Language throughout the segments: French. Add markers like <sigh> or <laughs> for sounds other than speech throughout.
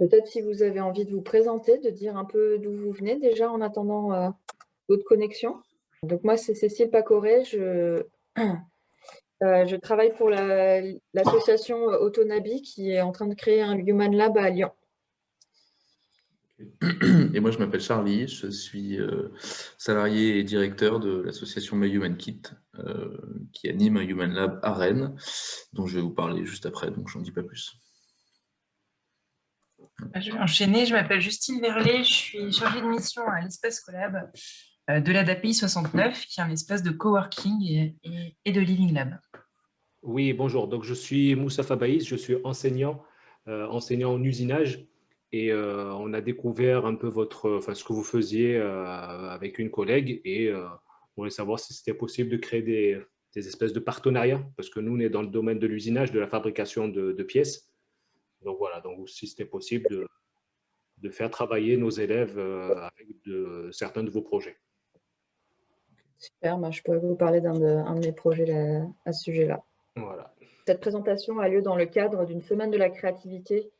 Peut-être si vous avez envie de vous présenter, de dire un peu d'où vous venez déjà en attendant euh, d'autres connexions. Donc moi, c'est Cécile Pacoré. Je, <clears throat> euh, travaille pour l'association Autonabi qui est en train de créer un Human Lab à Lyon. Et moi, je m'appelle Charlie, je suis euh, salarié et directeur de l'association My Human Kit, qui anime un Human Lab à Rennes, dont je vais vous parler juste après, donc je n'en dis pas plus. Je vais enchaîner. Je m'appelle Justine Verlet. Je suis chargée de mission à l'espace Collab euh, de l'ADAPI 69, qui est un espace de coworking et, de living lab. Oui, bonjour. Donc, je suis Moussa Fabaïs. Je suis enseignant, euh, enseignant en usinage. Et euh, on a découvert un peu votre, enfin, ce que vous faisiez avec une collègue. Et on voulait savoir si c'était possible de créer des, espèces de partenariats. Parce que nous, on est dans le domaine de l'usinage, de la fabrication de pièces. Donc voilà, donc si c'était possible de, de, faire travailler nos élèves euh, avec de, certains de vos projets. Super, moi je pourrais vous parler d'un de, mes projets à ce sujet-là. Voilà. Cette présentation a lieu dans le cadre d'une semaine de la créativité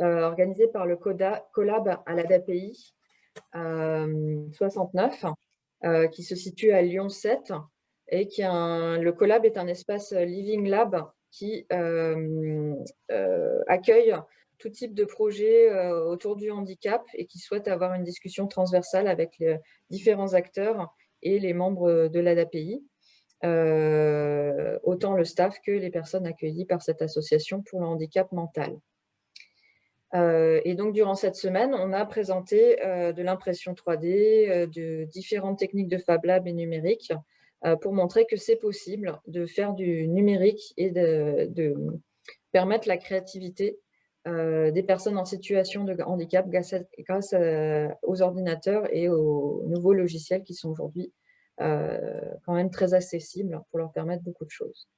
euh, organisée par le CODA, Collab à l'ADAPI 69, euh, qui se situe à Lyon 7 et qui un, le Collab est un espace Living Lab qui euh, euh, accueille tout type de projet euh, autour du handicap et qui souhaite avoir une discussion transversale avec les différents acteurs et les membres de l'ADAPI, autant le staff que les personnes accueillies par cette association pour le handicap mental. et donc, durant cette semaine, on a présenté de l'impression 3D, de différentes techniques de Fab Lab et numérique, pour montrer que c'est possible de faire du numérique et de, permettre la créativité euh, des personnes en situation de handicap grâce, aux ordinateurs et aux nouveaux logiciels qui sont aujourd'hui euh, quand même très accessibles pour leur permettre beaucoup de choses.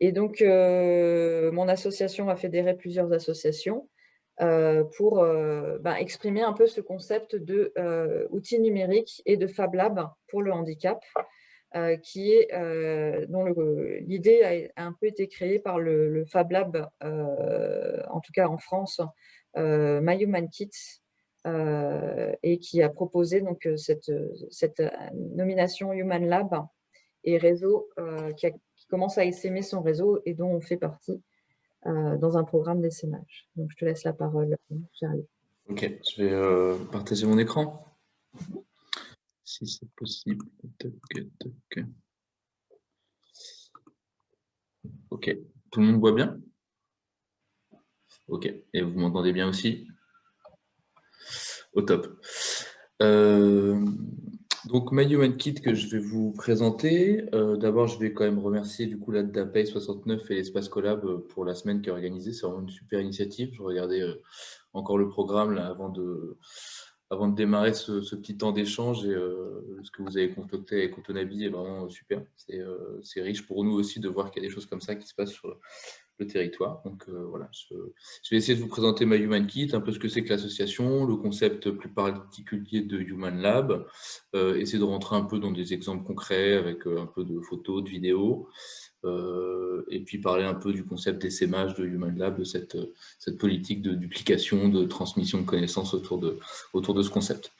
Et donc, mon association a fédéré plusieurs associations euh, pour euh, ben, exprimer un peu ce concept de euh, outils numériques et de Fab Lab pour le handicap, dont l'idée a, un peu été créée par le, Fab Lab, en tout cas en France, My Human Kit, et qui a proposé donc cette, nomination Human Lab et réseau qui, qui, commence à essaimer son réseau et dont on fait partie. euh, dans un programme d'essaimage. Donc, je te laisse la parole. Ok, je vais euh, partager mon écran. Si c'est possible. Ok, tout le monde voit bien? Ok, et vous m'entendez bien aussi? Au top. Euh, donc, Human Kit que je vais vous présenter. Euh, d'abord, je vais quand même remercier du coup la DAPEI 69 et l'Espace Collab euh, pour la semaine qui est organisée. C'est vraiment une super initiative. Je regardais euh, encore le programme là, avant, de, démarrer ce, petit temps d'échange et ce que vous avez concocté avec Autonabi est vraiment super. C'est riche pour nous aussi de voir qu'il y a des choses comme ça qui se passent sur, le territoire. Donc euh, voilà, je, vais essayer de vous présenter My Human Kit, un peu ce que c'est que l'association, le concept plus particulier de Human Lab, euh, essayer de rentrer un peu dans des exemples concrets avec euh, un peu de photos, de vidéos, et puis parler un peu du concept d'essaimage de Human Lab, de cette, cette politique de duplication, de transmission de connaissances autour de, autour de ce concept.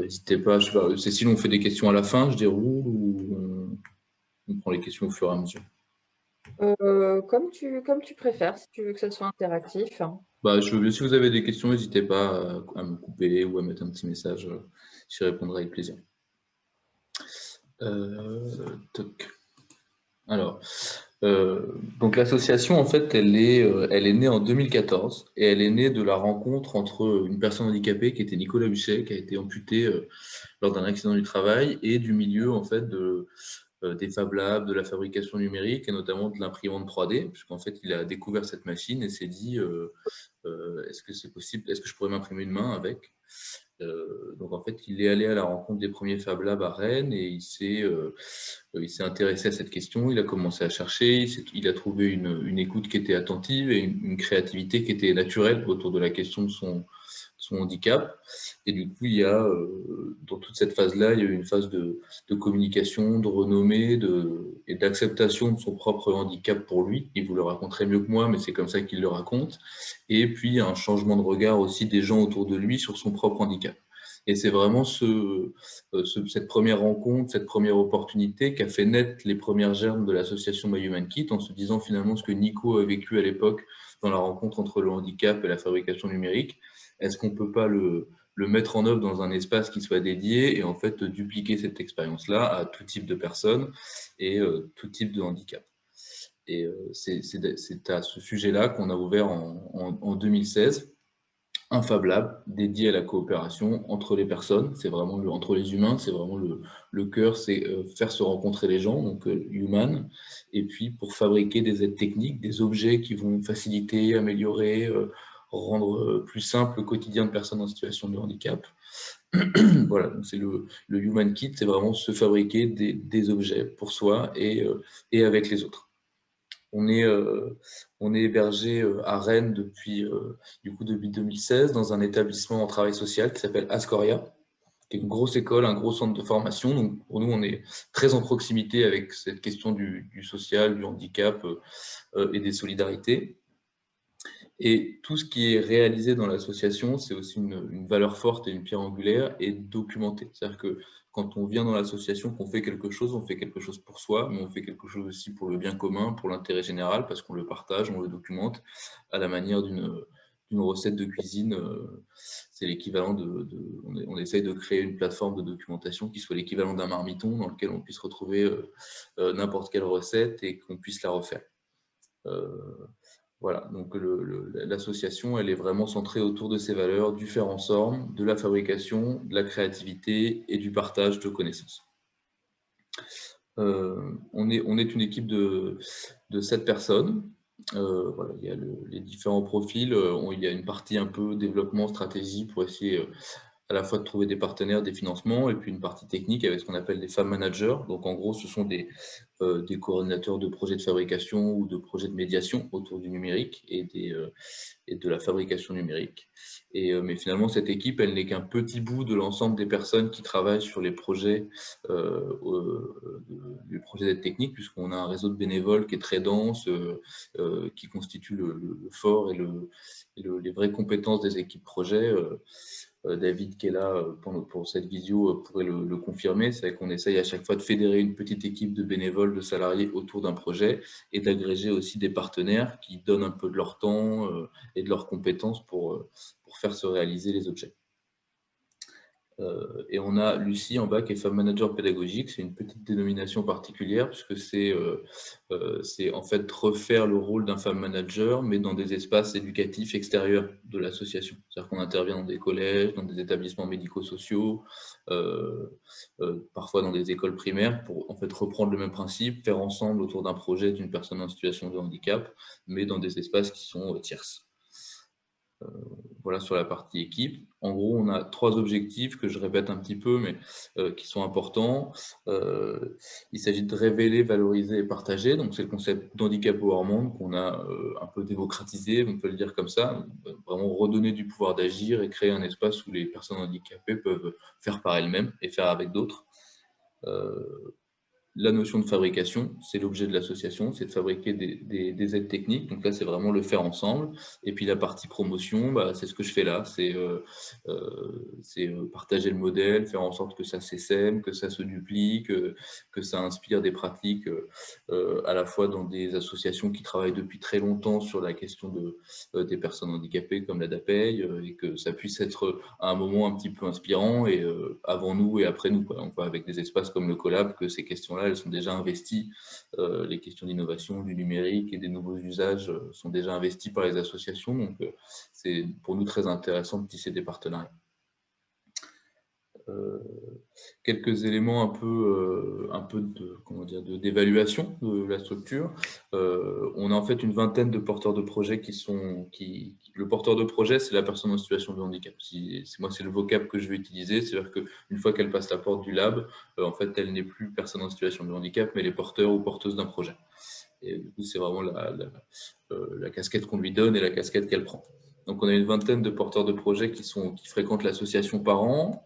N'hésitez pas, c'est si on fait des questions à la fin, je déroule ou on prend les questions au fur et à mesure euh, comme, tu, comme tu préfères, si tu veux que ça soit interactif. Bah, je, si vous avez des questions, n'hésitez pas à, me couper ou à mettre un petit message. Euh, j'y répondrai avec plaisir. Euh, Alors, donc l'association, en fait, elle est, elle est née en 2014 et elle est née de la rencontre entre une personne handicapée qui était Nicolas Huchet, qui a été amputé lors d'un accident du travail, et du milieu, en fait, de, des Fab Labs, de la fabrication numérique et notamment de l'imprimante 3D, puisqu'en fait, il a découvert cette machine et s'est dit euh, euh, est-ce que c'est possible, est-ce que je pourrais m'imprimer une main avec? Donc, en fait, il est allé à la rencontre des premiers Fab Labs à Rennes et il s'est intéressé à cette question, il a commencé à chercher, il, a trouvé une, écoute qui était attentive et une, créativité qui était naturelle autour de la question de son, son handicap. Et du coup, il y a, dans toute cette phase-là, il y a une phase de, communication, de renommée de, et d'acceptation de son propre handicap pour lui. Il vous le raconterait mieux que moi, mais c'est comme ça qu'il le raconte. Et puis, un changement de regard aussi des gens autour de lui sur son propre handicap. Et c'est vraiment ce, cette première rencontre, cette première opportunité qui a fait naître les premières germes de l'association My Human Kit en se disant finalement ce que Nico a vécu à l'époque dans la rencontre entre le handicap et la fabrication numérique. Est-ce qu'on ne peut pas le, mettre en œuvre dans un espace qui soit dédié et en fait dupliquer cette expérience-là à tout type de personnes et euh, tout type de handicap. Et euh, c'est à ce sujet-là qu'on a ouvert en, en, 2016 un Fab Lab dédié à la coopération entre les personnes, c'est vraiment entre les humains, c'est vraiment le, le cœur, c'est euh, faire se rencontrer les gens, donc human, et puis pour fabriquer des aides techniques, des objets qui vont faciliter, améliorer, rendre euh, plus simple le quotidien de personnes en situation de handicap. <clears throat> voilà, c'est le, le, Human Kit, c'est vraiment se fabriquer des, des, objets pour soi et, euh, et avec les autres. On est, euh, on est hébergé à Rennes depuis, du coup, depuis 2016 dans un établissement en travail social qui s'appelle Ascoria, qui est une grosse école, un gros centre de formation. Donc pour nous, on est très en proximité avec cette question du, du social, du handicap et des solidarités. Et tout ce qui est réalisé dans l'association, c'est aussi une, valeur forte et une pierre angulaire et documenté. C'est-à-dire que quand on vient dans l'association, qu'on fait quelque chose, on fait quelque chose pour soi, mais on fait quelque chose aussi pour le bien commun, pour l'intérêt général, parce qu'on le partage, on le documente à la manière d'une recette de cuisine. Euh, c'est l'équivalent de, on, essaye de créer une plateforme de documentation qui soit l'équivalent d'un marmiton dans lequel on puisse retrouver euh, euh, n'importe quelle recette et qu'on puisse la refaire. Voilà, donc l'association, elle est vraiment centrée autour de ces valeurs, du faire ensemble, de la fabrication, de la créativité et du partage de connaissances. Euh, on, est, une équipe de, de 7 personnes. Euh, voilà, il y a les différents profils. Euh, il y a une partie un peu développement, stratégie pour essayer à la fois de trouver des partenaires, des financements, et puis une partie technique avec ce qu'on appelle des femmes managers. Donc en gros, ce sont des, euh, des coordinateurs de projets de fabrication ou de projets de médiation autour du numérique et, des, euh, et de la fabrication numérique. Et, euh, mais finalement, cette équipe, elle n'est qu'un petit bout de l'ensemble des personnes qui travaillent sur les projets, les projets d'aide technique, puisqu'on a un réseau de bénévoles qui est très dense, qui constitue le, fort et, le, et les vraies compétences des équipes projets. Euh, David qui est là euh, pour, cette vidéo euh, pourrait le, confirmer, c'est qu'on essaye à chaque fois de fédérer une petite équipe de bénévoles, de salariés autour d'un projet et d'agréger aussi des partenaires qui donnent un peu de leur temps et de leurs compétences pour faire se réaliser les objets. Euh, et on a Lucie en bas qui est femme manager pédagogique. C'est une petite dénomination particulière puisque c'est euh, euh, en fait refaire le rôle d'un femme manager mais dans des espaces éducatifs extérieurs de l'association. C'est-à-dire qu'on intervient dans des collèges, dans des établissements médico-sociaux, parfois dans des écoles primaires pour en fait reprendre le même principe, faire ensemble autour d'un projet d'une personne en situation de handicap mais dans des espaces qui sont tierces. Euh, voilà sur la partie équipe. En gros, on a trois objectifs que je répète un petit peu, mais euh, qui sont importants. Euh, il s'agit de révéler, valoriser et partager. Donc, c'est le concept d'handicap au monde qu'on a un peu démocratisé, on peut le dire comme ça. Vraiment redonner du pouvoir d'agir et créer un espace où les personnes handicapées peuvent faire par elles-mêmes et faire avec d'autres la notion de fabrication, c'est l'objet de l'association, c'est de fabriquer des, aides techniques. Donc là, c'est vraiment le faire ensemble. Et puis la partie promotion, bah, c'est ce que je fais là. C'est euh, euh, euh, partager le modèle, faire en sorte que ça s'essaime, que ça se duplique, que ça inspire des pratiques à la fois dans des associations qui travaillent depuis très longtemps sur la question de, des personnes handicapées comme la DAPEI et que ça puisse être à un moment un petit peu inspirant et avant nous et après nous. Voit avec des espaces comme le Collab que ces questions-là elles sont déjà investies. Euh, les questions d'innovation, du numérique et des nouveaux usages euh, sont déjà investies par les associations. Donc, euh, c'est pour nous très intéressant de tisser des partenariats. Quelques éléments un peu, un peu de comment dire d'évaluation de, la structure. on a en fait une vingtaine de porteurs de projets qui sont qui, le porteur de projet c'est la personne en situation de handicap. Si, moi c'est le vocable que je vais utiliser, c'est-à-dire qu'une fois qu'elle passe la porte du lab, euh, en fait, elle n'est plus personne en situation de handicap, mais elle est porteur ou porteuse d'un projet. Et du coup, c'est vraiment euh, la, casquette qu'on lui donne et la casquette qu'elle prend. Donc, on a une vingtaine de porteurs de projets qui, sont, qui fréquentent l'association par an.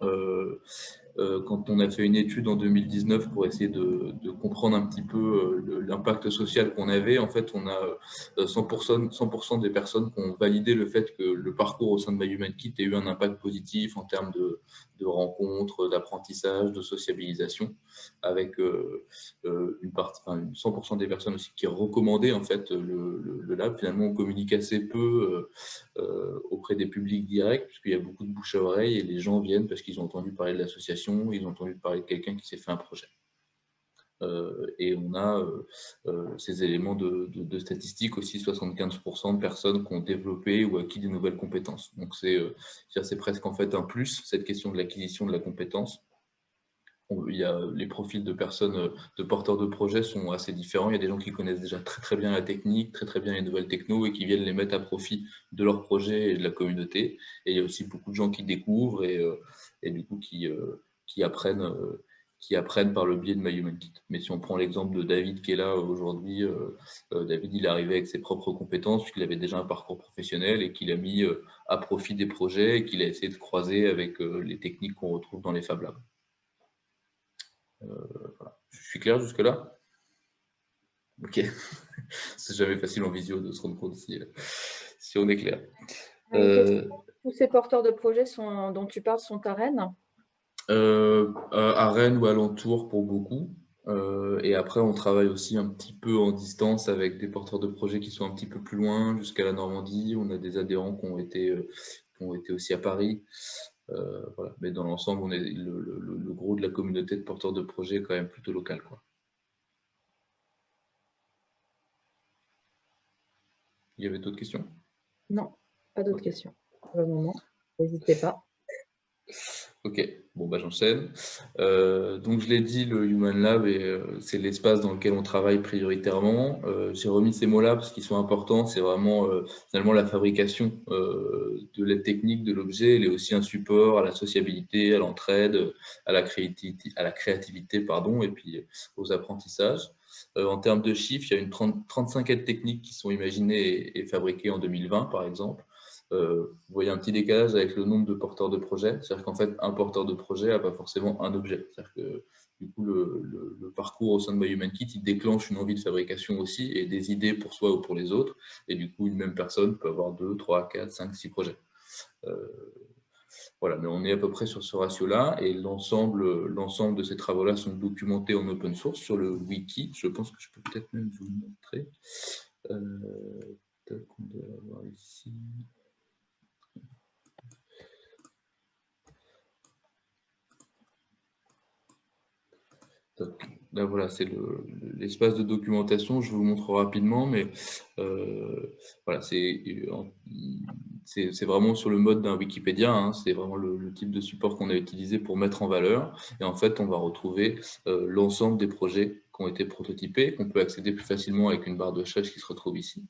Euh, quand on a fait une étude en 2019 pour essayer de, comprendre un petit peu euh, l'impact social qu'on avait, en fait, on a 100%, euh, 100 des personnes qui ont validé le fait que le parcours au sein de My Human Kit ait eu un impact positif en termes de, rencontres, d'apprentissage, de sociabilisation, avec une partie, 100% des personnes aussi qui recommandaient en fait le, lab. Finalement, on communique assez peu auprès des publics directs, puisqu'il y a beaucoup de bouche à oreille et les gens viennent parce qu'ils ont entendu parler de l'association ils ont entendu parler de quelqu'un qui s'est fait un projet. Euh, et on a euh, euh, ces éléments de, statistiques aussi, 75% de personnes qui ont développé ou acquis de nouvelles compétences. Donc c'est presque en fait un plus, cette question de l'acquisition de la compétence. Il y a, les profils de personnes, de porteurs de projets sont assez différents. Il y a des gens qui connaissent déjà très très bien la technique, très très bien les nouvelles techno et qui viennent les mettre à profit de leur projet et de la communauté. Et il y a aussi beaucoup de gens qui découvrent et, et du coup qui, qui apprennent, euh, qui apprennent par le biais de My Human Kit. Mais si on prend l'exemple de David qui est là aujourd'hui, euh, euh, David il est arrivé avec ses propres compétences puisqu'il avait déjà un parcours professionnel et qu'il a mis à profit des projets et qu'il a essayé de croiser avec les techniques qu'on retrouve dans les Fab Labs. Je suis clair jusque-là? Ok. <laughs> C'est jamais facile en visio de se rendre compte si, si on est clair. Tous ces porteurs de projets sont, dont tu parles sont à Rennes? Euh, à Rennes ou alentour pour beaucoup. Euh, et après, on travaille aussi un petit peu en distance avec des porteurs de projets qui sont un petit peu plus loin, jusqu'à la Normandie. On a des adhérents qui ont été, euh, qui ont été aussi à Paris. Voilà. Mais dans l'ensemble, on est le, gros de la communauté de porteurs de projets est quand même plutôt local. Quoi. Il y avait d'autres questions? Non, pas d'autres questions pour le moment. N'hésitez pas. Ok, bon bah j'enchaîne. Euh, donc je l'ai dit, le Human Lab, euh, c'est l'espace dans lequel on travaille prioritairement. Euh, j'ai remis ces mots-là parce qu'ils sont importants. C'est vraiment finalement la fabrication de l'aide technique de l'objet. Elle est aussi un support à la sociabilité, à l'entraide, à la créativité, pardon, et puis aux apprentissages. en termes de chiffres, il y a une 35 aides techniques qui sont imaginées et fabriquées en 2020 par exemple. Euh, vous voyez un petit décalage avec le nombre de porteurs de projets. C'est-à-dire qu'en fait, un porteur de projet n'a pas forcément un objet. C'est-à-dire que du coup, le, parcours au sein de My Human Kit, il déclenche une envie de fabrication aussi et des idées pour soi ou pour les autres. Et du coup, une même personne peut avoir 2, 3, 4, 5, 6 projets. Euh, voilà, mais on est à peu près sur ce ratio-là et l'ensemble de ces travaux-là sont documentés en open source sur le wiki. Je pense que je peux peut-être même vous le montrer. Euh, on doit avoir ici. Là, voilà, c'est l'espace de documentation. Je vous montre rapidement, mais euh, voilà, c'est vraiment sur le mode d'un Wikipédia. Hein. c'est vraiment le, type de support qu'on a utilisé pour mettre en valeur. Et en fait, on va retrouver euh, l'ensemble des projets qui ont été prototypés, qu'on peut accéder plus facilement avec une barre de recherche qui se retrouve ici.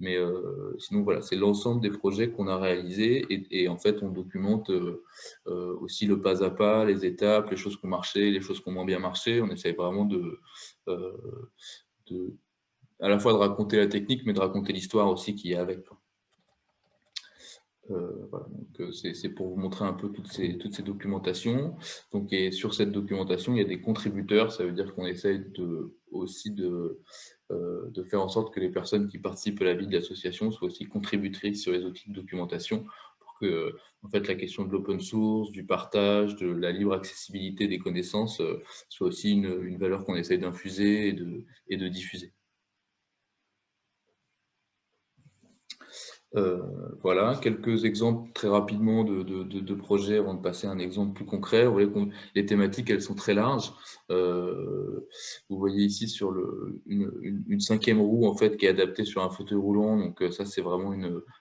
Mais euh, sinon, voilà, c'est l'ensemble des projets qu'on a réalisés et, en fait, on documente euh, euh, aussi le pas à pas, les étapes, les choses qui ont marché, les choses qui ont moins bien marché. On essaye vraiment de, de à la fois de raconter la technique, mais de raconter l'histoire aussi qui est avec. Euh, euh, c'est pour vous montrer un peu toutes ces, toutes ces documentations. Donc, et sur cette documentation, il y a des contributeurs. Ça veut dire qu'on essaye aussi de, euh, de faire en sorte que les personnes qui participent à la vie de l'association soient aussi contributrices sur les outils de documentation pour que en fait, la question de l'open source, du partage, de la libre accessibilité des connaissances soit aussi une, valeur qu'on essaye d'infuser et de diffuser. Euh, voilà, quelques exemples très rapidement de, projets avant de passer à un exemple plus concret. Vous voyez les thématiques, elles sont très larges. Euh, vous voyez ici sur le, une, cinquième roue en fait qui est adaptée sur un fauteuil roulant. Donc euh, ça, c'est vraiment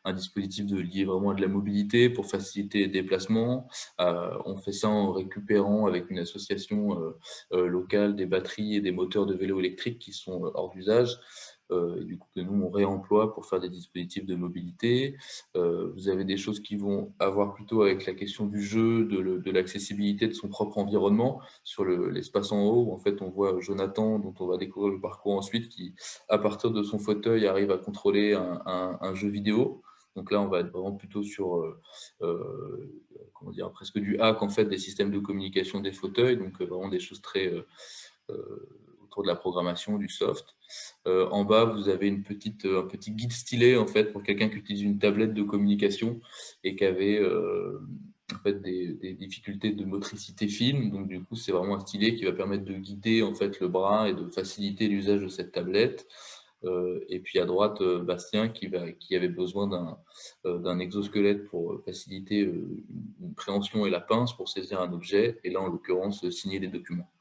un dispositif de, lié vraiment à de la mobilité pour faciliter les déplacements. on fait ça en récupérant avec une association locale des batteries et des moteurs de vélo électriques qui sont hors d'usage. Euh, du coup que nous on réemploie pour faire des dispositifs de mobilité. Euh, vous avez des choses qui vont avoir plutôt avec la question du jeu, de l'accessibilité de, son propre environnement sur l'espace en haut. En fait, on voit Jonathan, dont on va découvrir le parcours ensuite, qui, à partir de son fauteuil, arrive à contrôler un, jeu vidéo. Donc là, on va être vraiment plutôt sur, comment dire, presque du hack en fait des systèmes de communication des fauteuils, donc vraiment des choses très autour de la programmation, du soft. En bas, vous avez une petite, un petit guide stylé en fait pour quelqu'un qui utilise une tablette de communication et qui avait en fait, des, difficultés de motricité fine. Donc, du coup, c'est vraiment un stylet qui va permettre de guider en fait, le bras et de faciliter l'usage de cette tablette. Euh, et puis à droite, euh, Bastien qui, va, qui avait besoin d'un euh, exosquelette pour faciliter une préhension et la pince pour saisir un objet. Et là, en l'occurrence, signer des documents.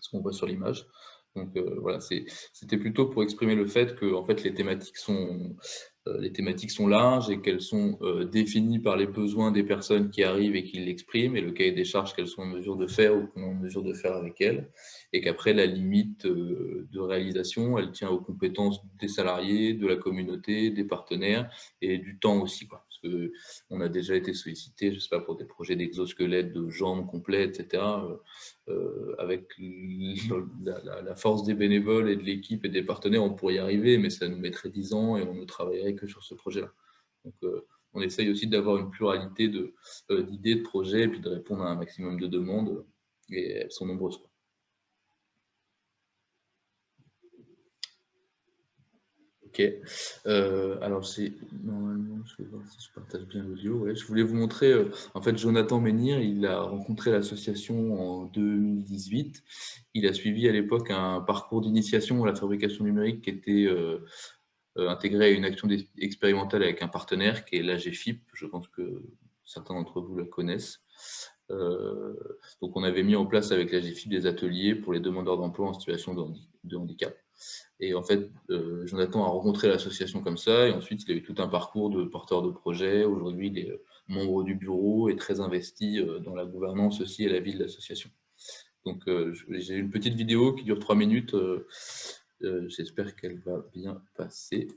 Ce qu'on voit sur l'image. Donc voilà, c'était plutôt pour exprimer le fait que en fait, les thématiques sont, euh, les thématiques sont larges et qu'elles sont euh, définies par les besoins des personnes qui arrivent et qui l'expriment, et le cahier des charges qu'elles sont en mesure de faire ou qu'on est en mesure de faire avec elles, et qu'après, la limite euh, de réalisation, elle tient aux compétences des salariés, de la communauté, des partenaires, et du temps aussi. Quoi. Qu'on a déjà été sollicité, je sais pas, pour des projets d'exosquelettes, de jambes complètes, etc., euh, avec la, force des bénévoles et de l'équipe et des partenaires, on pourrait y arriver, mais ça nous mettrait 10 ans et on ne travaillerait que sur ce projet-là. Donc, euh, on essaye aussi d'avoir une pluralité euh, d'idées, de, projets, et puis de répondre à un maximum de demandes, et elles sont nombreuses. Euh, alors, c'est normalement, je vais voir si je partage bien l'audio. Je voulais vous montrer, euh, en fait, Jonathan Menhir, il a rencontré l'association en 2018. Il a suivi à l'époque un parcours d'initiation à la fabrication numérique qui était euh, intégré à une action expérimentale avec un partenaire qui est l'AGFIP. Je pense que certains d'entre vous la connaissent. donc, on avait mis en place avec l'AGFIP des ateliers pour les demandeurs d'emploi en situation de handicap. Et en fait, euh, Jonathan a rencontré l'association comme ça, et ensuite il a eu tout un parcours de porteur de projet. Aujourd'hui, il est euh, membre du bureau et très investi euh, dans la gouvernance aussi et la vie de l'association. Donc j'ai une petite vidéo qui dure trois minutes. J'espère qu'elle va bien passer.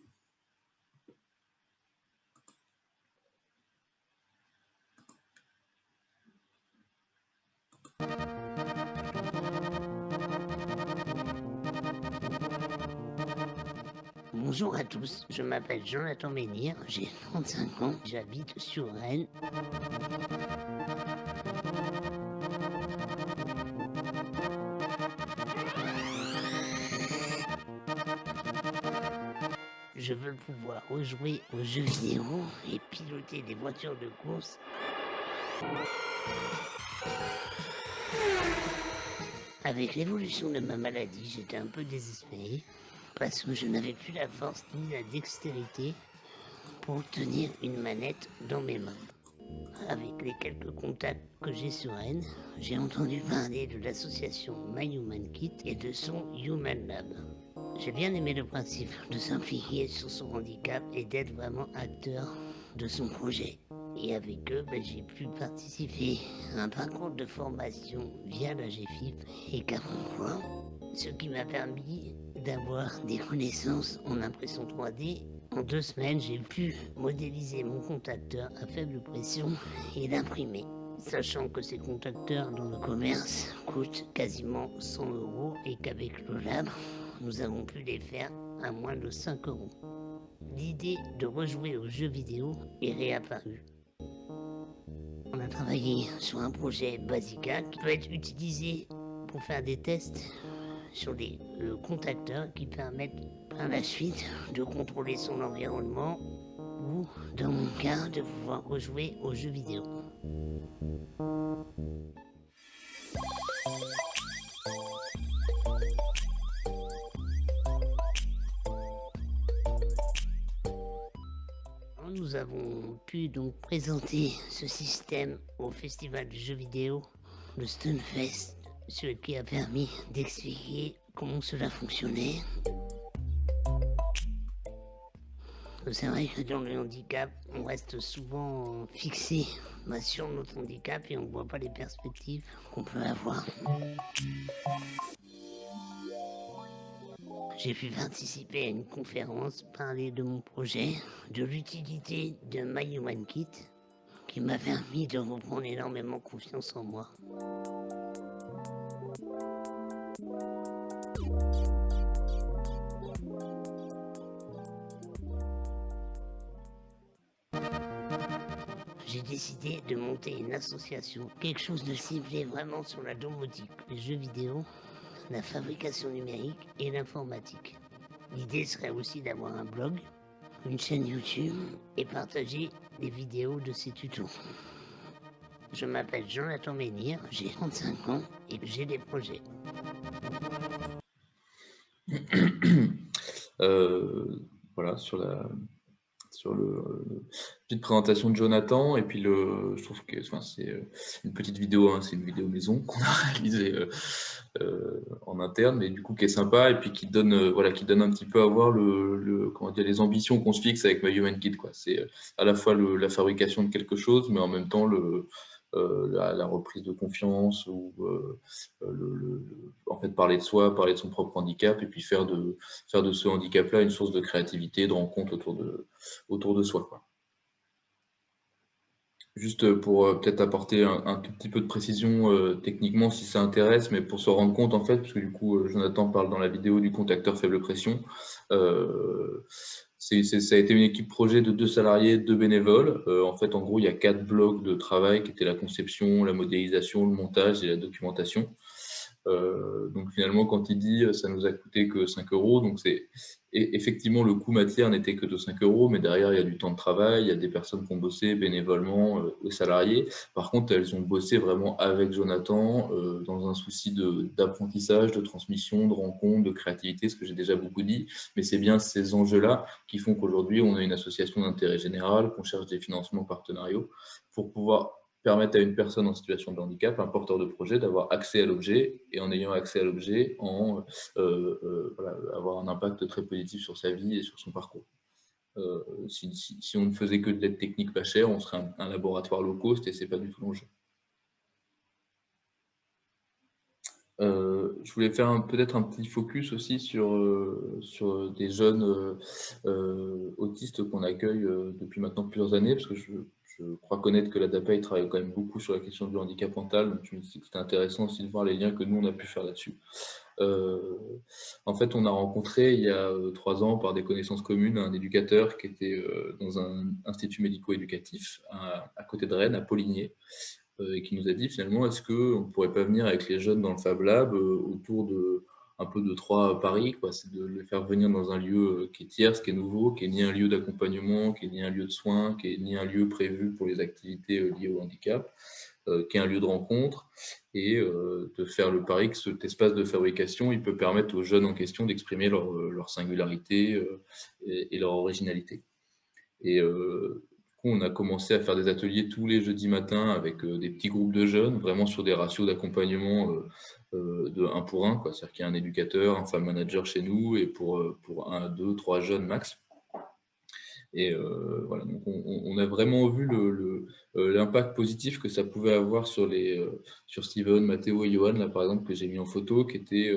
Bonjour à tous, je m'appelle Jonathan Menhir, j'ai 35 ans, j'habite sur Rennes. Je veux pouvoir rejouer aux jeux vidéo et piloter des voitures de course. Avec l'évolution de ma maladie, j'étais un peu désespéré parce que je n'avais plus la force ni la dextérité pour tenir une manette dans mes mains. Avec les quelques contacts que j'ai sur Rennes, j'ai entendu parler de l'association My Human Kit et de son Human Lab. J'ai bien aimé le principe de s'impliquer sur son handicap et d'être vraiment acteur de son projet. Et avec eux, ben, j'ai pu participer à un parcours de formation via la GFIP et Cap ce qui m'a permis d'avoir des connaissances en impression 3D. En deux semaines, j'ai pu modéliser mon contacteur à faible pression et l'imprimer. Sachant que ces contacteurs dans le commerce coûtent quasiment 100 euros et qu'avec le lab, nous avons pu les faire à moins de 5 euros. L'idée de rejouer aux jeux vidéo est réapparue. On a travaillé sur un projet Basica qui peut être utilisé pour faire des tests sur des euh, contacteurs qui permettent par la suite de contrôler son environnement ou, dans mon cas, de pouvoir rejouer aux jeux vidéo. Nous avons pu donc présenter ce système au festival de jeux vidéo, le Stunfest ce qui a permis d'expliquer comment cela fonctionnait. C'est vrai que dans le handicap, on reste souvent fixé bah, sur notre handicap et on ne voit pas les perspectives qu'on peut avoir. J'ai pu participer à une conférence, parler de mon projet, de l'utilité de My Human Kit, qui m'a permis de reprendre énormément confiance en moi. Décidé de monter une association, quelque chose de ciblé vraiment sur la domotique, les jeux vidéo, la fabrication numérique et l'informatique. L'idée serait aussi d'avoir un blog, une chaîne YouTube et partager des vidéos de ces tutos. Je m'appelle Jonathan Menhir, j'ai 35 ans et j'ai des projets. Euh, voilà, sur la, sur le, petite présentation de Jonathan et puis le je trouve que enfin, c'est euh, une petite vidéo hein, c'est une vidéo maison <laughs> qu'on a réalisée euh, euh, en interne mais du coup qui est sympa et puis qui donne voilà qui donne un petit peu à voir le, comment dire les ambitions qu'on se fixe avec My Human Kit quoi. C'est à la fois le, la fabrication de quelque chose mais en même temps le euh, la, reprise de confiance ou euh, euh, en fait parler de soi, parler de son propre handicap et puis faire de, faire de ce handicap-là une source de créativité, de rencontre autour de, autour de soi. Quoi. Juste pour peut-être apporter un, tout petit peu de précision techniquement si ça intéresse, mais pour se rendre compte en fait, parce que du coup Jonathan parle dans la vidéo du contacteur faible pression, ça a été une équipe projet de deux salariés, deux bénévoles. Euh, en fait, en gros, il y a quatre blocs de travail qui étaient la conception, la modélisation, le montage et la documentation. Euh, donc finalement, quand il dit ça nous a coûté que 5 euros, donc c'est effectivement le coût matière n'était que de 5 euros, mais derrière il y a du temps de travail, il y a des personnes qui ont bossé bénévolement, euh, salariés. Par contre, elles ont bossé vraiment avec Jonathan euh, dans un souci d'apprentissage, de, transmission, de rencontre, de créativité, ce que j'ai déjà beaucoup dit. Mais c'est bien ces enjeux-là qui font qu'aujourd'hui on a une association d'intérêt général, qu'on cherche des financements partenariaux pour pouvoir permettre à une personne en situation de handicap, un porteur de projet, d'avoir accès à l'objet et en ayant accès à l'objet, en euh, euh, avoir un impact très positif sur sa vie et sur son parcours. Euh, si, on ne faisait que de l'aide technique pas chère, on serait un, laboratoire low cost et c'est pas du tout l'enjeu. je voulais faire peut-être un petit focus aussi sur, sur des jeunes autistes qu'on accueille depuis maintenant plusieurs années, parce que je, je crois connaître que la DAPEI travaille quand même beaucoup sur la question du handicap mental, donc c'était intéressant aussi de voir les liens que nous, on a pu faire là-dessus. Euh, en fait, on a rencontré il y a euh, trois ans, par des connaissances communes, un éducateur qui était euh, dans un institut médico-éducatif à, côté de Rennes, à Poligné, et qui nous a dit finalement, est-ce qu'on ne pourrait pas venir avec les jeunes dans le Fab Lab autour de un peu de trois paris, c'est de les faire venir dans un lieu euh, qui est tierce, qui est nouveau, qui est ni un lieu d'accompagnement, qui est ni un lieu de soins, qui est ni un lieu prévu pour les activités euh, liées au handicap, euh, qui est un lieu de rencontre, et de faire le pari que cet espace de fabrication, il peut permettre aux jeunes en question d'exprimer leur, singularité et, leur originalité. Et on a commencé à faire des ateliers tous les jeudis matins avec des petits groupes de jeunes, vraiment sur des ratios d'accompagnement de 1 pour 1, c'est-à-dire qu'il y a un éducateur, un femme manager chez nous, et pour, euh, pour un, deux, trois jeunes max. Et euh, voilà, donc on, a vraiment vu l'impact positif que ça pouvait avoir sur, les, sur Steven, Matteo et Johan, là par exemple, que j'ai mis en photo, qui était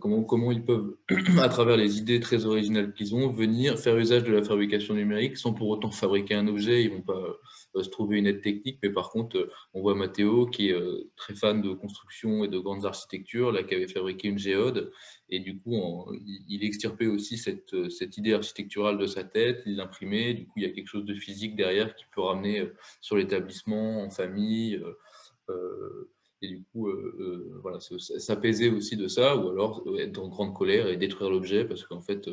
comment, comment ils peuvent, <clears throat> à travers les idées très originales qu'ils ont, venir faire usage de la fabrication numérique sans pour autant fabriquer un objet. Ils vont pas se trouver une aide technique, mais par contre, euh, on voit Mathéo qui est euh, très fan de construction et de grandes architectures, là, qui avait fabriqué une géode, et du coup, il extirpait aussi cette, euh, cette, idée architecturale de sa tête, il l'imprimait, du coup, il y a quelque chose de physique derrière qui peut ramener sur l'établissement, en famille, et du coup, voilà, s'apaiser aussi de ça, ou alors être en grande colère et détruire l'objet, parce qu'en fait,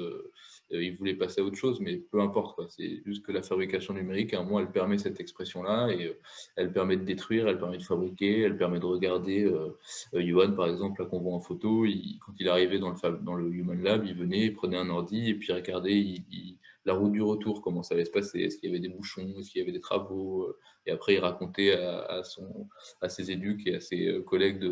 euh, il voulait passer à autre chose, mais peu importe. C'est juste que la fabrication numérique, à un moment, elle permet cette expression-là et euh, elle permet de détruire, elle permet de fabriquer, elle permet de regarder. Euh, par exemple, là qu'on voit en photo, quand il arrivait dans le, dans le Human Lab, il venait, il prenait un ordi et puis regardait, il la route du retour, comment ça allait se passer, est-ce qu'il y avait des bouchons, est-ce qu'il y avait des travaux, euh, et après il racontait à, son, à ses éduques et à ses euh, collègues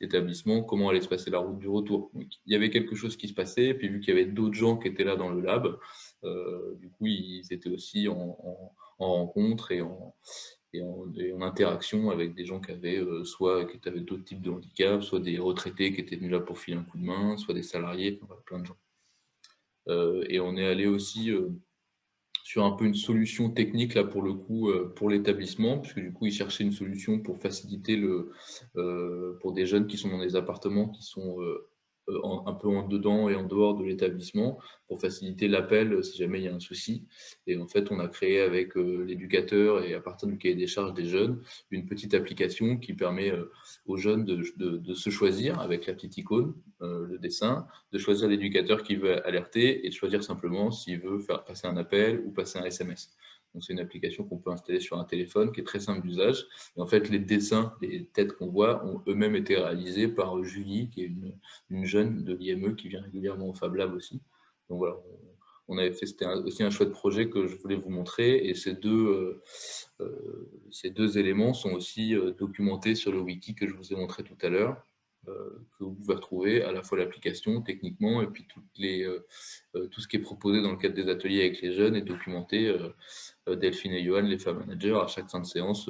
d'établissement comment allait se passer la route du retour. il y avait quelque chose qui se passait, puis vu qu'il y avait d'autres gens qui étaient là dans le lab, euh, du coup ils étaient aussi en, rencontre et en, en, interaction avec des gens qui avaient soit qui avaient d'autres types de handicaps, soit des retraités qui étaient venus là pour filer un coup de main, soit des salariés, plein de gens. Euh, et on est allé aussi euh, sur un peu une solution technique là pour le coup euh, pour l'établissement puisque du coup ils cherchaient une solution pour faciliter le pour des jeunes qui sont dans des appartements qui sont un peu en dedans et en dehors de l'établissement pour faciliter l'appel euh, si jamais il y a un souci. Et en fait, on a créé avec euh, l'éducateur et à partir du cahier des charges des jeunes, une petite application qui permet aux jeunes de, se choisir avec la petite icône, le dessin, de choisir l'éducateur qui veut alerter et de choisir simplement s'il veut faire passer un appel ou passer un SMS c'est une application qu'on peut installer sur un téléphone qui est très simple d'usage. En fait, les dessins, les têtes qu'on voit ont eux-mêmes été réalisés par Julie, qui est une, jeune de l'IME qui vient régulièrement au Fab Lab aussi. Donc voilà, on, avait fait, c'était aussi un chouette projet que je voulais vous montrer. Et ces deux, euh, euh, ces deux éléments sont aussi euh, documentés sur le wiki que je vous ai montré tout à l'heure. Euh, que vous pouvez retrouver à la fois l'application techniquement et puis euh, euh, tout ce qui est proposé dans le cadre des ateliers avec les jeunes est documenté. Delphine et Johan, les femmes managers, à chaque fin de séance,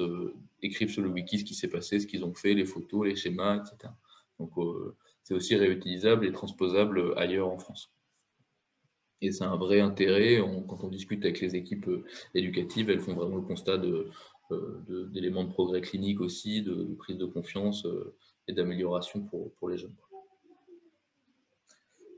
écrivent sur le wiki ce qui s'est passé, ce qu'ils ont fait, les photos, les schémas, etc. Donc c'est aussi réutilisable et transposable ailleurs en France. Et c'est un vrai intérêt, quand on discute avec les équipes éducatives, elles font vraiment le constat d'éléments de, progrès clinique aussi, de prise de confiance et d'amélioration pour, pour, les jeunes.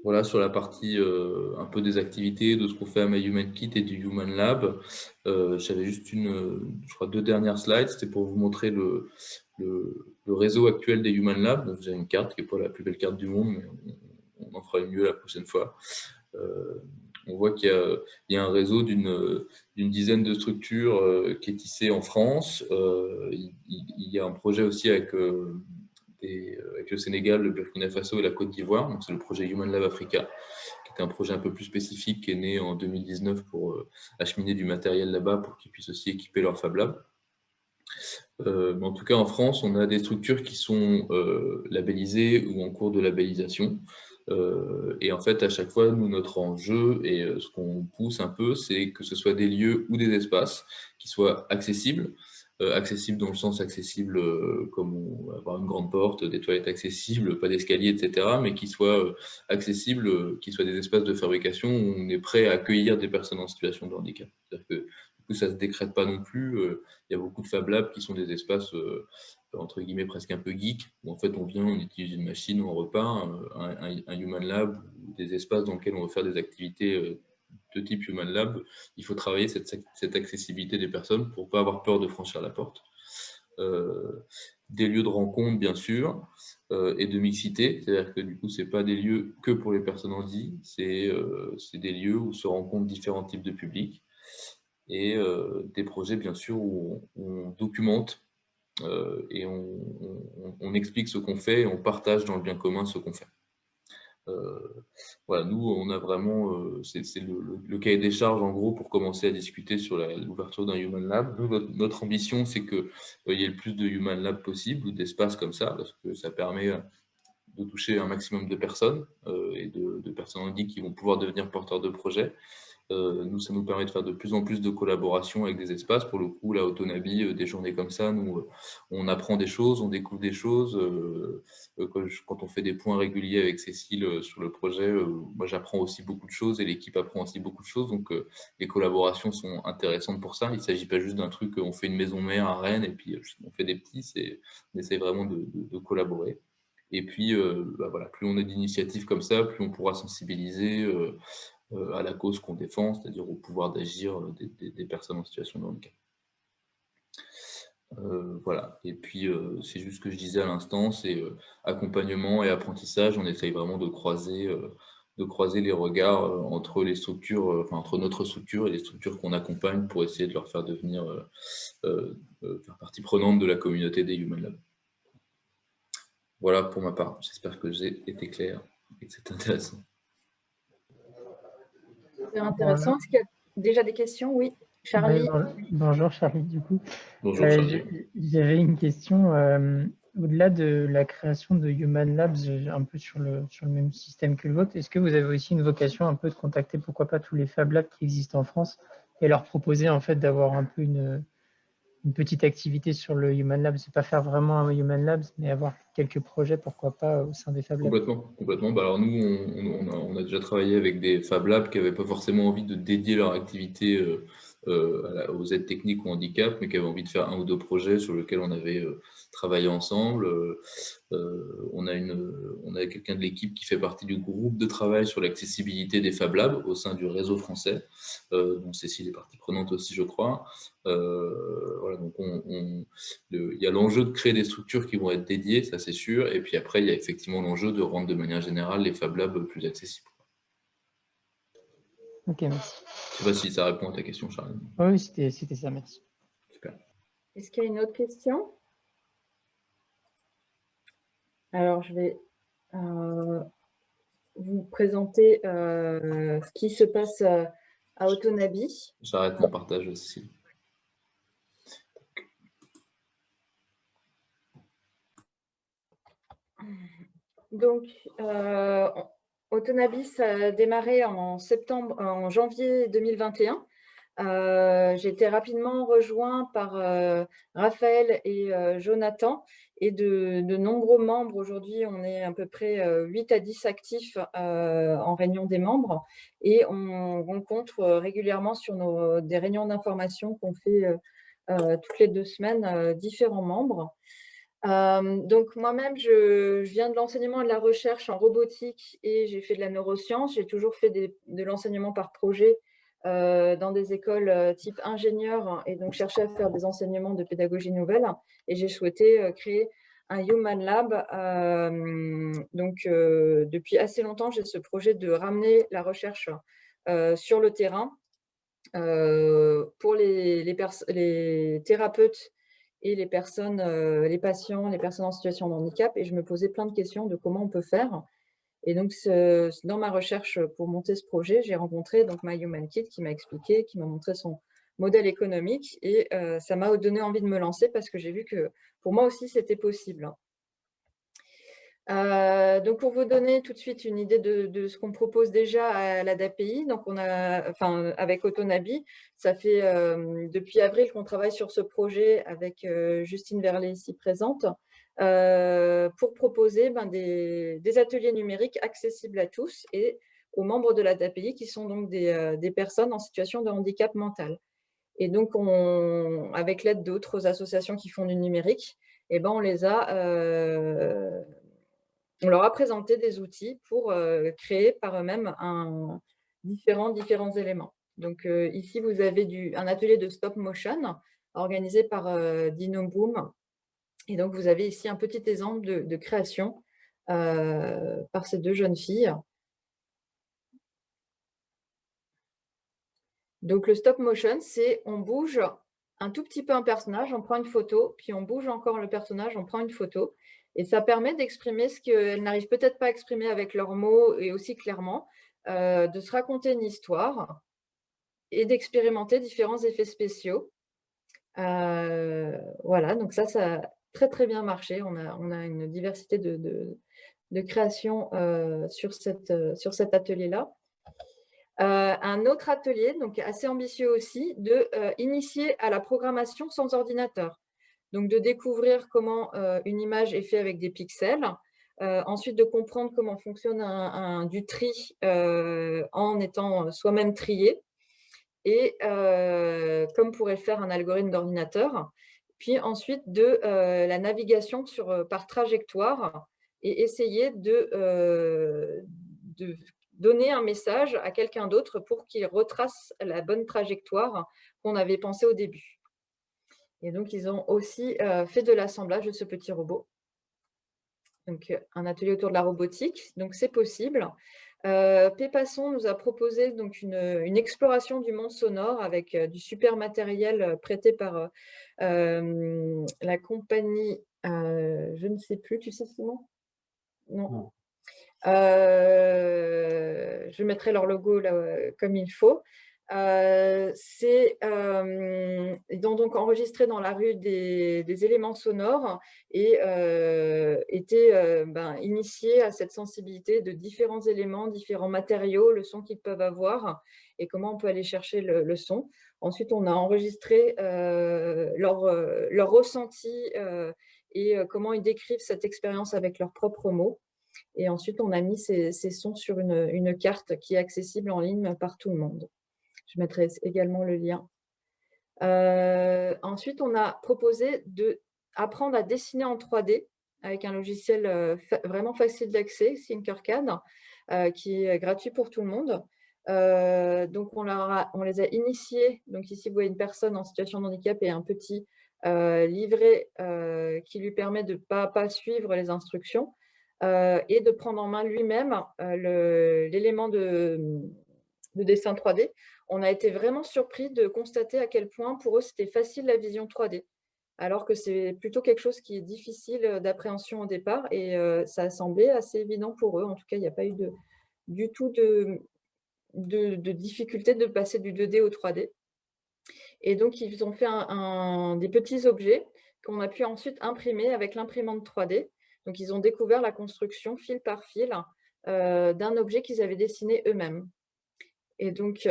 Voilà sur la partie euh, un peu des activités, de ce qu'on fait à My Human Kit et du Human Lab. Euh, j'avais juste une, je crois, deux dernières slides. C'était pour vous montrer le, le, réseau actuel des Human Lab. Donc, vous une carte qui n'est pas la plus belle carte du monde, mais on, en fera une mieux la prochaine fois. Euh, on voit qu'il y, y, a un réseau d'une dizaine de structures qui est tissé en France. Il, y a un projet aussi avec euh, avec le Sénégal, le Burkina Faso et la Côte d'Ivoire. C'est le projet Human Lab Africa, qui est un projet un peu plus spécifique, qui est né en 2019 pour euh, acheminer du matériel là-bas pour qu'ils puissent aussi équiper leur Fab Lab. Euh, en tout cas, en France, on a des structures qui sont labellisées ou en cours de labellisation. et en fait, à chaque fois, nous, notre enjeu et ce qu'on pousse un peu, c'est que ce soit des lieux ou des espaces qui soient accessibles, accessible dans le sens accessible euh, comme avoir une grande porte, des toilettes accessibles, pas d'escalier, etc., mais qui soient euh, accessibles, qui soient des espaces de fabrication où on est prêt à accueillir des personnes en situation de handicap. C'est-à-dire que du coup, ça ne se décrète pas non plus. Il y a beaucoup de Fab Labs qui sont des espaces entre guillemets presque un peu geek, où en fait on vient, on utilise une machine, on repart, un, un Human Lab, des espaces dans lesquels on va faire des activités de type Human Lab, il faut travailler cette, accessibilité des personnes pour ne pas avoir peur de franchir la porte. Euh, des lieux de rencontre, bien sûr, euh, et de mixité, c'est-à-dire que du coup, ce n'est pas des lieux que pour les personnes handicapées, euh, c'est des lieux où se rencontrent différents types de publics, et des projets, bien sûr, où on, documente et on explique ce qu'on fait et on partage dans le bien commun ce qu'on fait. Euh, voilà, nous, on a vraiment, euh, c'est le, cahier des charges en gros pour commencer à discuter sur l'ouverture d'un Human Lab. notre, ambition, c'est qu'il euh, y ait le plus de Human Lab possible ou d'espaces comme ça, parce que ça permet de toucher un maximum de personnes et de, personnes en qui vont pouvoir devenir porteurs de projets. Euh, nous, ça nous permet de faire de plus en plus de collaborations avec des espaces. Pour le coup, la Autonabi, euh, des journées comme ça, nous, euh, on apprend des choses, on découvre des choses. quand on fait des points réguliers avec Cécile sur le projet, moi, j'apprends aussi beaucoup de choses et l'équipe apprend aussi beaucoup de choses. Donc, les collaborations sont intéressantes pour ça. Il ne s'agit pas juste d'un truc, on fait une maison mère à Rennes et puis on fait des petits. On essaie vraiment de, collaborer. Et puis, bah voilà, plus on a d'initiatives comme ça, plus on pourra sensibiliser à la cause qu'on défend, c'est-à-dire au pouvoir d'agir euh, des, personnes en situation de handicap. Euh, voilà, et puis c'est juste ce que je disais à l'instant, c'est accompagnement et apprentissage, on essaye vraiment de croiser, les regards entre les structures, entre notre structure et les structures qu'on accompagne pour essayer de leur faire devenir partie prenante de la communauté des Human Lab. Voilà pour ma part, j'espère que j'ai été clair et que c'est intéressant intéressant. Est-ce qu'il y a déjà des questions? Oui, Charlie. bonjour Charlie, du coup. Bonjour euh, J'avais une question. Euh, au-delà de la création de Human Labs, un peu sur le, sur le même système que le vôtre, est-ce que vous avez aussi une vocation un peu de contacter, pourquoi pas, tous les Fab Labs qui existent en France et leur proposer en fait d'avoir un peu une, une petite activité sur le Human Lab, c'est pas faire vraiment un Human Labs, mais avoir quelques projets, pourquoi pas, au sein des Fab Labs. Complètement, complètement. Bah, alors nous, on, a, déjà travaillé avec des Fab Labs qui n'avaient pas forcément envie de dédier leur activité euh, aux aides techniques ou handicap, mais qui avaient envie de faire un ou deux projets sur lesquels on avait euh, travaillé ensemble. Euh, on a, une, on a quelqu'un de l'équipe qui fait partie du groupe de travail sur l'accessibilité des Fab Labs au sein du réseau français, dont Cécile est partie prenante aussi, je crois. voilà, donc on, il y a l'enjeu de créer des structures qui vont être dédiées, ça c'est sûr, et puis après, il y a effectivement l'enjeu de rendre de manière générale les Fab Labs plus accessibles. Ok, merci. Je ne sais pas si ça répond à ta question, Charles. Oui, c'était ça, merci. Super. Est-ce qu'il y a une autre question? Alors, je vais euh, vous présenter euh, ce qui se passe euh, à Autonabi. J'arrête mon partage aussi. Donc, Autonabis a démarré en, septembre, en janvier 2021. Euh, j'ai été rapidement rejoint par euh, Raphaël et euh, Jonathan et de, nombreux membres. Aujourd'hui, on est à peu près 8 à 10 actifs en réunion des membres et on rencontre régulièrement sur nos, des réunions d'information qu'on fait toutes les deux semaines différents membres. Euh, donc moi-même, je, viens de l'enseignement et de la recherche en robotique et j'ai fait de la neuroscience. J'ai toujours fait de l'enseignement par projet euh, dans des écoles euh, type ingénieur et donc cherché à faire des enseignements de pédagogie nouvelle. Et j'ai souhaité créer un Human Lab. donc depuis assez longtemps, j'ai ce projet de ramener la recherche sur le terrain pour les, les thérapeutes et les personnes, euh, les patients, les personnes en situation de handicap. Et je me posais plein de questions de comment on peut faire. Et donc, dans ma recherche pour monter ce projet, j'ai rencontré donc My Human Kit qui m'a expliqué, qui m'a montré son modèle économique. Et euh, ça m'a donné envie de me lancer parce que j'ai vu que pour moi aussi, c'était possible. Euh, donc, pour vous donner tout de suite une idée de, ce qu'on propose déjà à l'ADAPI, donc on a, enfin, avec Autonabi, ça fait euh, depuis avril qu'on travaille sur ce projet avec euh, Justine Verlet ici présente, pour proposer ben, des, ateliers numériques accessibles à tous et aux membres de l'ADAPI qui sont donc des, personnes en situation de handicap mental. Et donc, on, avec l'aide d'autres associations qui font du numérique, eh ben, on les a on leur a présenté des outils pour euh, créer par eux-mêmes différents, différents éléments. Donc euh, ici, vous avez un atelier de stop motion organisé par euh, Dino Boom. Et donc, vous avez ici un petit exemple de, création par ces deux jeunes filles. Donc, le stop motion, c'est on bouge un tout petit peu un personnage, on prend une photo, puis on bouge encore le personnage, on prend une photo. Et ça permet d'exprimer ce qu'elles n'arrivent peut-être pas à exprimer avec leurs mots et aussi clairement, euh, de se raconter une histoire et d'expérimenter différents effets spéciaux. Euh, voilà, donc ça, ça a très très bien marché. On a, on a une diversité de, de, créations euh, sur, cette, sur cet atelier-là. un autre atelier, donc assez ambitieux aussi, de initier à la programmation sans ordinateur. Donc, de découvrir comment euh, une image est faite avec des pixels. Euh, ensuite, de comprendre comment fonctionne un, du tri euh, en étant soi-même trié. Et comme pourrait le faire un algorithme d'ordinateur. Puis ensuite, de la navigation par trajectoire et essayer de donner un message à quelqu'un d'autre pour qu'il retrace la bonne trajectoire qu'on avait pensée au début. Et donc, ils ont aussi euh, fait de l'assemblage de ce petit robot. Donc, euh, un atelier autour de la robotique. Donc, c'est possible. Euh, Pépasson nous a proposé donc une, exploration du monde sonore avec du super matériel prêté par la compagnie, je ne sais plus, tu sais Simon Non. je mettrai leur logo là, comme il faut. Euh, c'est euh, donc enregistré dans la rue des, éléments sonores et euh, était ben, initié à cette sensibilité de différents éléments, différents matériaux, le son qu'ils peuvent avoir et comment on peut aller chercher le, son. Ensuite, on a enregistré leur, leur, ressenti et comment ils décrivent cette expérience avec leurs propres mots. Et ensuite, on a mis ces, sons sur une carte qui est accessible en ligne par tout le monde. Je mettrai également le lien ensuite, on a proposé d'apprendre à dessiner en 3D avec un logiciel vraiment facile d'accès, Thinkercad, qui est gratuit pour tout le monde. donc, on, les a initiés. Donc, ici, vous voyez une personne en situation de handicap et un petit livret qui lui permet de pas à pas suivre les instructions et de prendre en main lui-même l'élément de, de dessin 3D. On a été vraiment surpris de constater à quel point pour eux c'était facile la vision 3D alors que c'est plutôt quelque chose qui est difficile d'appréhension au départ et ça a semblé assez évident pour eux. En tout cas, il n'y a pas eu du tout de, de, difficulté de passer du 2D au 3D. Et donc, ils ont fait des petits objets qu'on a pu ensuite imprimer avec l'imprimante 3D. Donc, ils ont découvert la construction fil par fil d'un objet qu'ils avaient dessiné eux-mêmes. Et donc,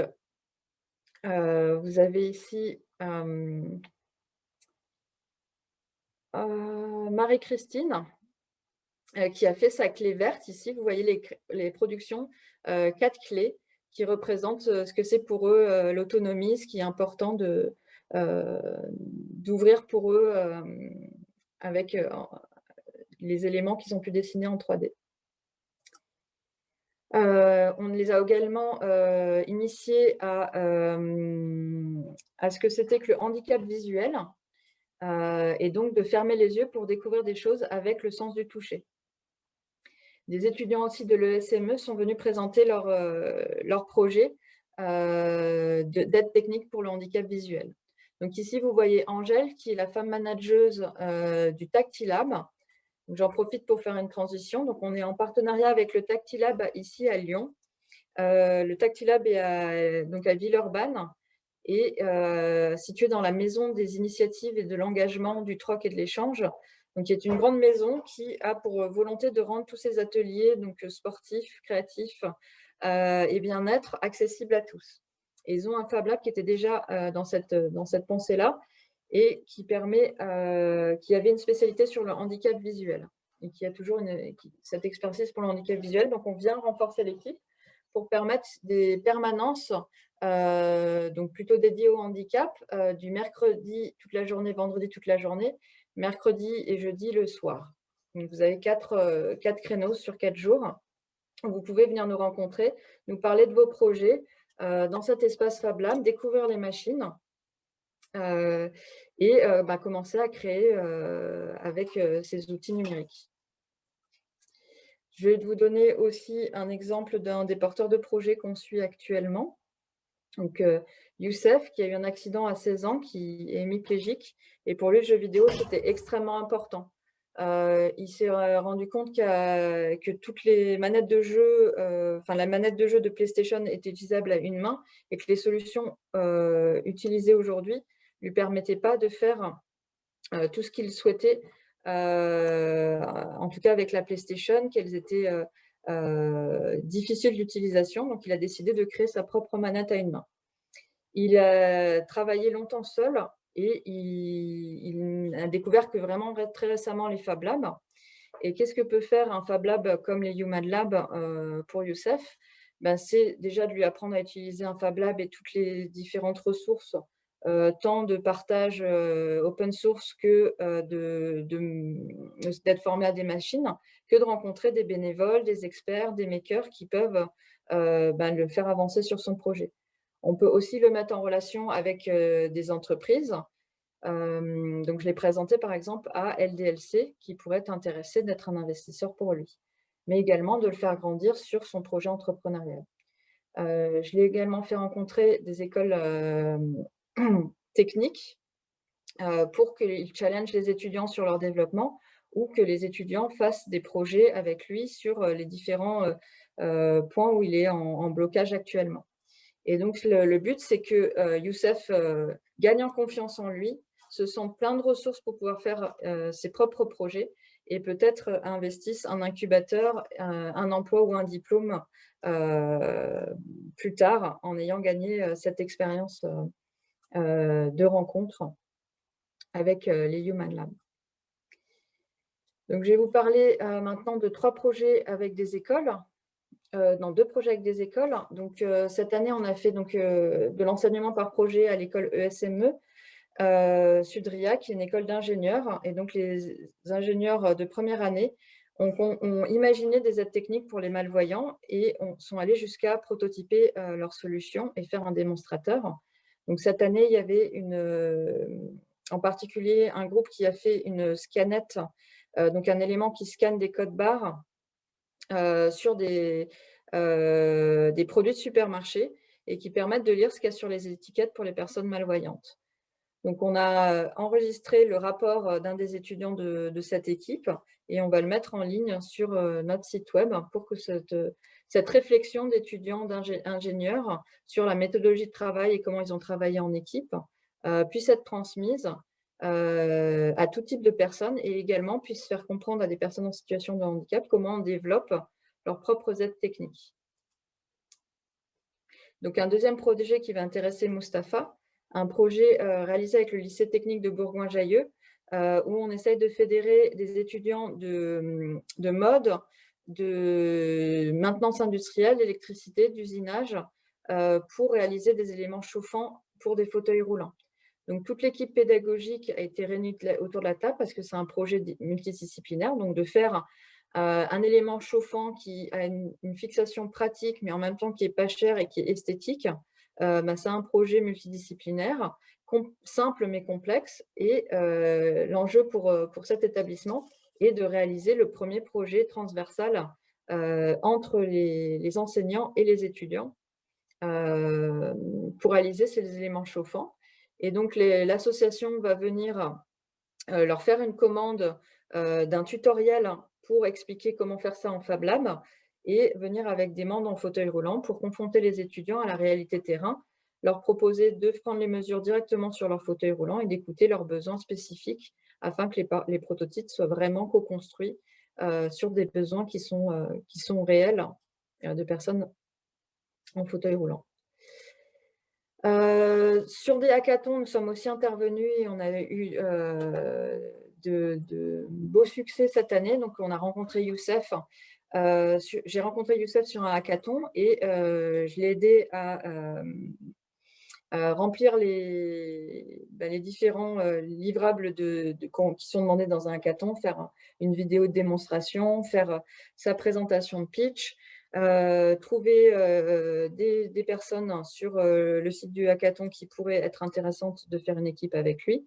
vous avez ici euh, Marie-Christine, euh, qui a fait sa clé verte. Ici, vous voyez les, productions, euh, quatre clés qui représentent ce que c'est pour eux l'autonomie, ce qui est important d'ouvrir pour eux avec les éléments qu'ils ont pu dessiner en 3D. On les a également initiés à, à, ce que c'était que le handicap visuel. Euh, et donc de fermer les yeux pour découvrir des choses avec le sens du toucher. Des étudiants aussi de l'ESME sont venus présenter leur, euh, projet euh, d'aide technique pour le handicap visuel. Donc ici, vous voyez Angèle, qui est la femme manageuse du Tactilab. J'en profite pour faire une transition. Donc, on est en partenariat avec le Tactilab ici à Lyon. le Tactilab est à, donc à Villeurbanne et euh, situé dans la maison des initiatives et de l'engagement, du troc et de l'échange, qui est une grande maison qui a pour volonté de rendre tous ces ateliers donc sportifs, créatifs euh, et bien-être accessibles à tous. Ils ont un Fab Lab qui était déjà euh, dans cette, dans cette pensée-là et qui, permet, qui avait une spécialité sur le handicap visuel et qui a toujours cette expertise pour le handicap visuel. Donc, on vient renforcer l'équipe pour permettre des permanences euh, donc plutôt dédié au handicap, euh, du mercredi toute la journée, vendredi toute la journée, mercredi et jeudi le soir. Donc vous avez quatre, euh, quatre créneaux sur quatre jours. Vous pouvez venir nous rencontrer, nous parler de vos projets dans cet espace Fab Lab, découvrir les machines et bah, commencer à créer avec ces outils numériques. Je vais vous donner aussi un exemple d'un des porteurs de projets qu'on suit actuellement. Donc, euh, Youssef, qui a eu un accident à 16 ans, qui est hémiplégique, et pour lui, le jeu vidéo, c'était extrêmement important. Euh, il s'est rendu compte que toutes les manettes de jeu, euh, enfin la manette de jeu de PlayStation était utilisable à une main et que les solutions utilisées aujourd'hui lui permettaient pas de faire tout ce qu'il souhaitait, en tout cas avec la PlayStation, qu'elles étaient euh, difficile d'utilisation, donc il a décidé de créer sa propre manette à une main. Il a travaillé longtemps seul et il, a découvert que vraiment très récemment les Fab Labs. Et qu'est-ce que peut faire un Fab Lab comme les Human Lab euh, pour Youssef? Ben, C'est déjà de lui apprendre à utiliser un Fab Lab et toutes les différentes ressources euh, tant de partage euh, open source que euh, d'être formé à des machines, que de rencontrer des bénévoles, des experts, des makers qui peuvent ben, le faire avancer sur son projet. On peut aussi le mettre en relation avec des entreprises. donc, je l'ai présenté par exemple à LDLC qui pourrait être intéressé d'être un investisseur pour lui, mais également de le faire grandir sur son projet entrepreneurial. je l'ai également fait rencontrer des écoles <clears throat> techniques euh, pour qu'il challenge les étudiants sur leur développement ou que les étudiants fassent des projets avec lui sur euh, les différents euh, points où il est en, blocage actuellement. Et donc, le, but, c'est que Youssef gagne en confiance en lui, se sent plein de ressources pour pouvoir faire ses propres projets et peut-être investisse un incubateur, un emploi ou un diplôme plus tard en ayant gagné cette expérience de rencontres avec euh, les Human Labs. Donc, je vais vous parler euh, maintenant de trois projets avec des écoles, dans deux projets avec des écoles. Donc, cette année, on a fait donc, de l'enseignement par projet à l'école ESME Sudria, qui est une école d'ingénieurs. Et donc, les ingénieurs de première année ont, imaginé des aides techniques pour les malvoyants et sont allés jusqu'à prototyper leur solution et faire un démonstrateur. Donc, cette année, il y avait une, en particulier un groupe qui a fait une scanette, donc un élément qui scanne des codes barres sur des, des produits de supermarché et qui permettent de lire ce qu'il y a sur les étiquettes pour les personnes malvoyantes. Donc, on a enregistré le rapport d'un des étudiants de, cette équipe et on va le mettre en ligne sur notre site web pour que cette, cette réflexion d'étudiants, d'ingénieurs sur la méthodologie de travail et comment ils ont travaillé en équipe puisse être transmise à tout type de personnes et également puisse faire comprendre à des personnes en situation de handicap comment on développe leurs propres aides techniques. Donc, un deuxième projet qui va intéresser Mustapha, un projet euh, réalisé avec le lycée technique de Bourgoin-Jallieu, euh, où on essaye de fédérer des étudiants de, mode, de maintenance industrielle, d'électricité, d'usinage, euh, pour réaliser des éléments chauffants pour des fauteuils roulants. Donc, toute l'équipe pédagogique a été réunie autour de la table parce que c'est un projet multidisciplinaire, donc de faire un élément chauffant qui a une, fixation pratique, mais en même temps qui est pas cher et qui est esthétique, euh, bah, c'est un projet multidisciplinaire, simple mais complexe. Et euh, l'enjeu pour, pour cet établissement est de réaliser le premier projet transversal entre les, enseignants et les étudiants pour réaliser ces éléments chauffants. Et donc, l'association va venir leur faire une commande d'un tutoriel pour expliquer comment faire ça en Fab Lab et venir avec des membres en fauteuil roulant pour confronter les étudiants à la réalité terrain, leur proposer de prendre les mesures directement sur leur fauteuil roulant et d'écouter leurs besoins spécifiques afin que les, prototypes soient vraiment co-construits euh, sur des besoins qui sont, euh, qui sont réels euh, de personnes en fauteuil roulant. sur des hackathons, nous sommes aussi intervenus et on a eu de, beaux succès cette année. Donc, on a rencontré Youssef. Euh, j'ai rencontré Youssef sur un hackathon et euh, je l'ai aidé à, remplir les, les différents euh, livrables qui sont demandés dans un hackathon, faire une vidéo de démonstration, faire sa présentation de pitch, trouver des, personnes sur le site du hackathon qui pourraient être intéressantes de faire une équipe avec lui.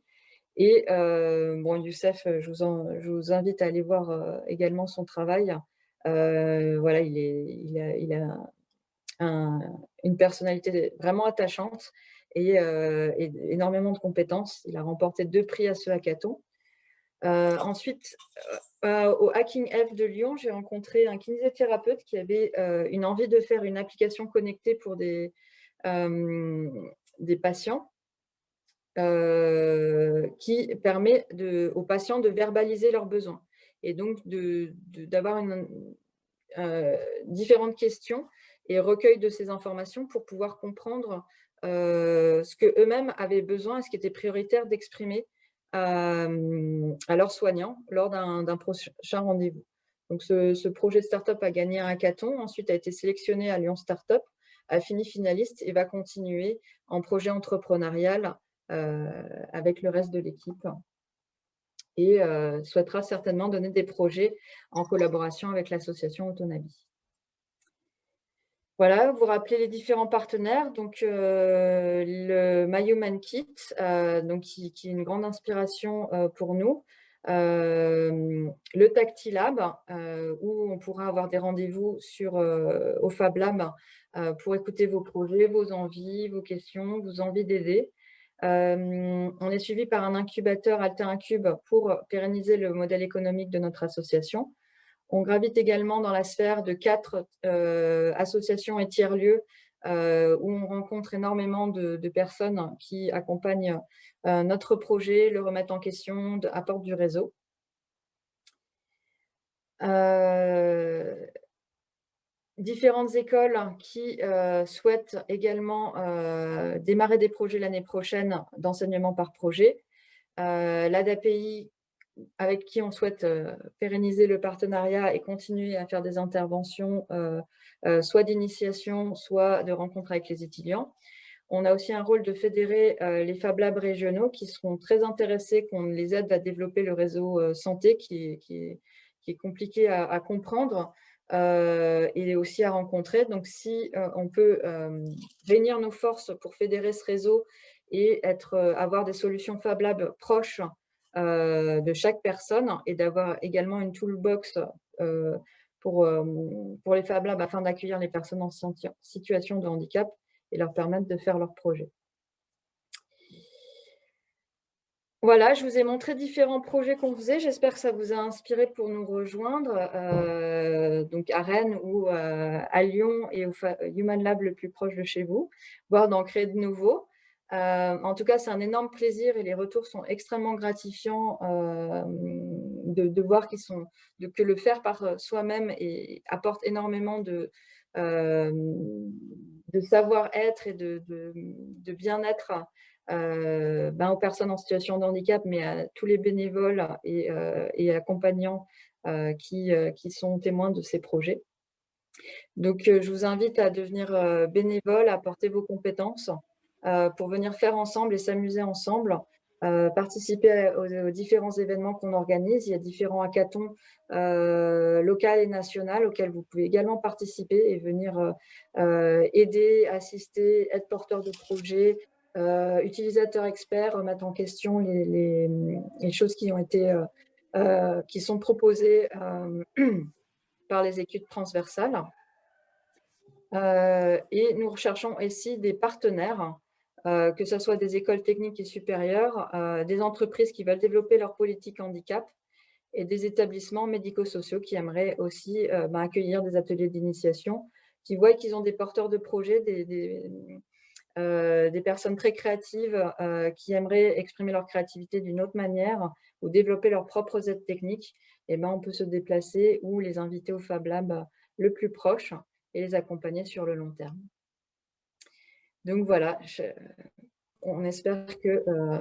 Et euh, bon, Youssef, euh, je vous, invite à aller voir euh, également son travail. Voilà, il, a, une personnalité vraiment attachante et, énormément de compétences. Il a remporté deux prix à ce hackathon. ensuite, au Hacking F de Lyon, j'ai rencontré un kinésithérapeute qui avait une envie de faire une application connectée pour des, patients euh, qui permet aux patients de verbaliser leurs besoins et donc d'avoir euh, différentes questions et recueil de ces informations pour pouvoir comprendre euh, ce qu'eux-mêmes avaient besoin et ce qui était prioritaire d'exprimer à, leurs soignants lors d'un prochain rendez-vous. Donc, ce, ce, projet Startup a gagné un hackathon, ensuite a été sélectionné à Lyon Startup, a fini finaliste et va continuer en projet entrepreneurial euh, avec le reste de l'équipe et euh, souhaitera certainement donner des projets en collaboration avec l'association Autonavi. Voilà, vous rappelez les différents partenaires, donc euh, le My Human Kit, donc qui, est une grande inspiration pour nous, le Tactilab, où on pourra avoir des rendez-vous sur au Fab Lab pour écouter vos projets, vos envies, vos questions, vos envies d'aider. Euh, on est suivi par un incubateur Alter Incube pour pérenniser le modèle économique de notre association. On gravite également dans la sphère de quatre euh, associations et tiers-lieux euh, où on rencontre énormément de, personnes qui accompagnent notre projet, le remettent en question, apportent du réseau différentes écoles qui euh, souhaitent également euh, démarrer des projets l'année prochaine d'enseignement par projet. Euh, L'ADAPI, avec qui on souhaite pérenniser le partenariat et continuer à faire des interventions, soit d'initiation, soit de rencontres avec les étudiants. On a aussi un rôle de fédérer les Fab Labs régionaux qui seront très intéressés qu'on les aide à développer le réseau santé qui, est compliqué à, comprendre et aussi à rencontrer. Donc, si on peut réunir nos forces pour fédérer ce réseau et être, avoir des solutions Fab Lab proches de chaque personne et d'avoir également une toolbox pour, pour les Fab Labs afin d'accueillir les personnes en situation de handicap et leur permettre de faire leur projet. Voilà, je vous ai montré différents projets qu'on faisait. J'espère que ça vous a inspiré pour nous rejoindre, euh, donc à Rennes ou euh, à Lyon et au Human Lab le plus proche de chez vous, voire d'en créer de nouveaux. Euh, en tout cas, c'est un énorme plaisir et les retours sont extrêmement gratifiants de, voir sont, que le faire par soi-même apporte énormément de, de savoir-être et de, bien-être euh, ben, aux personnes en situation de handicap, mais à tous les bénévoles et, euh, accompagnants euh, qui, qui, sont témoins de ces projets. Donc, je vous invite à devenir bénévole, à porter vos compétences pour venir faire ensemble et s'amuser ensemble euh, participer aux, différents événements qu'on organise. Il y a différents hackathons euh, locaux et nationaux auxquels vous pouvez également participer et venir euh, euh, aider, assister, être porteur de projets, utilisateur expert, remettre en question les, les, choses qui ont été, qui sont proposées <clears throat> par les études transversales. et nous recherchons ici des partenaires euh, que ce soit des écoles techniques et supérieures, euh, des entreprises qui veulent développer leur politique handicap et des établissements médico-sociaux qui aimeraient aussi euh, bah, accueillir des ateliers d'initiation, qui voient qu'ils ont des porteurs de projets, des, personnes très créatives qui aimeraient exprimer leur créativité d'une autre manière ou développer leurs propres aides techniques, et eh ben, on peut se déplacer ou les inviter au Fab Lab le plus proche et les accompagner sur le long terme. Donc voilà, on espère que euh,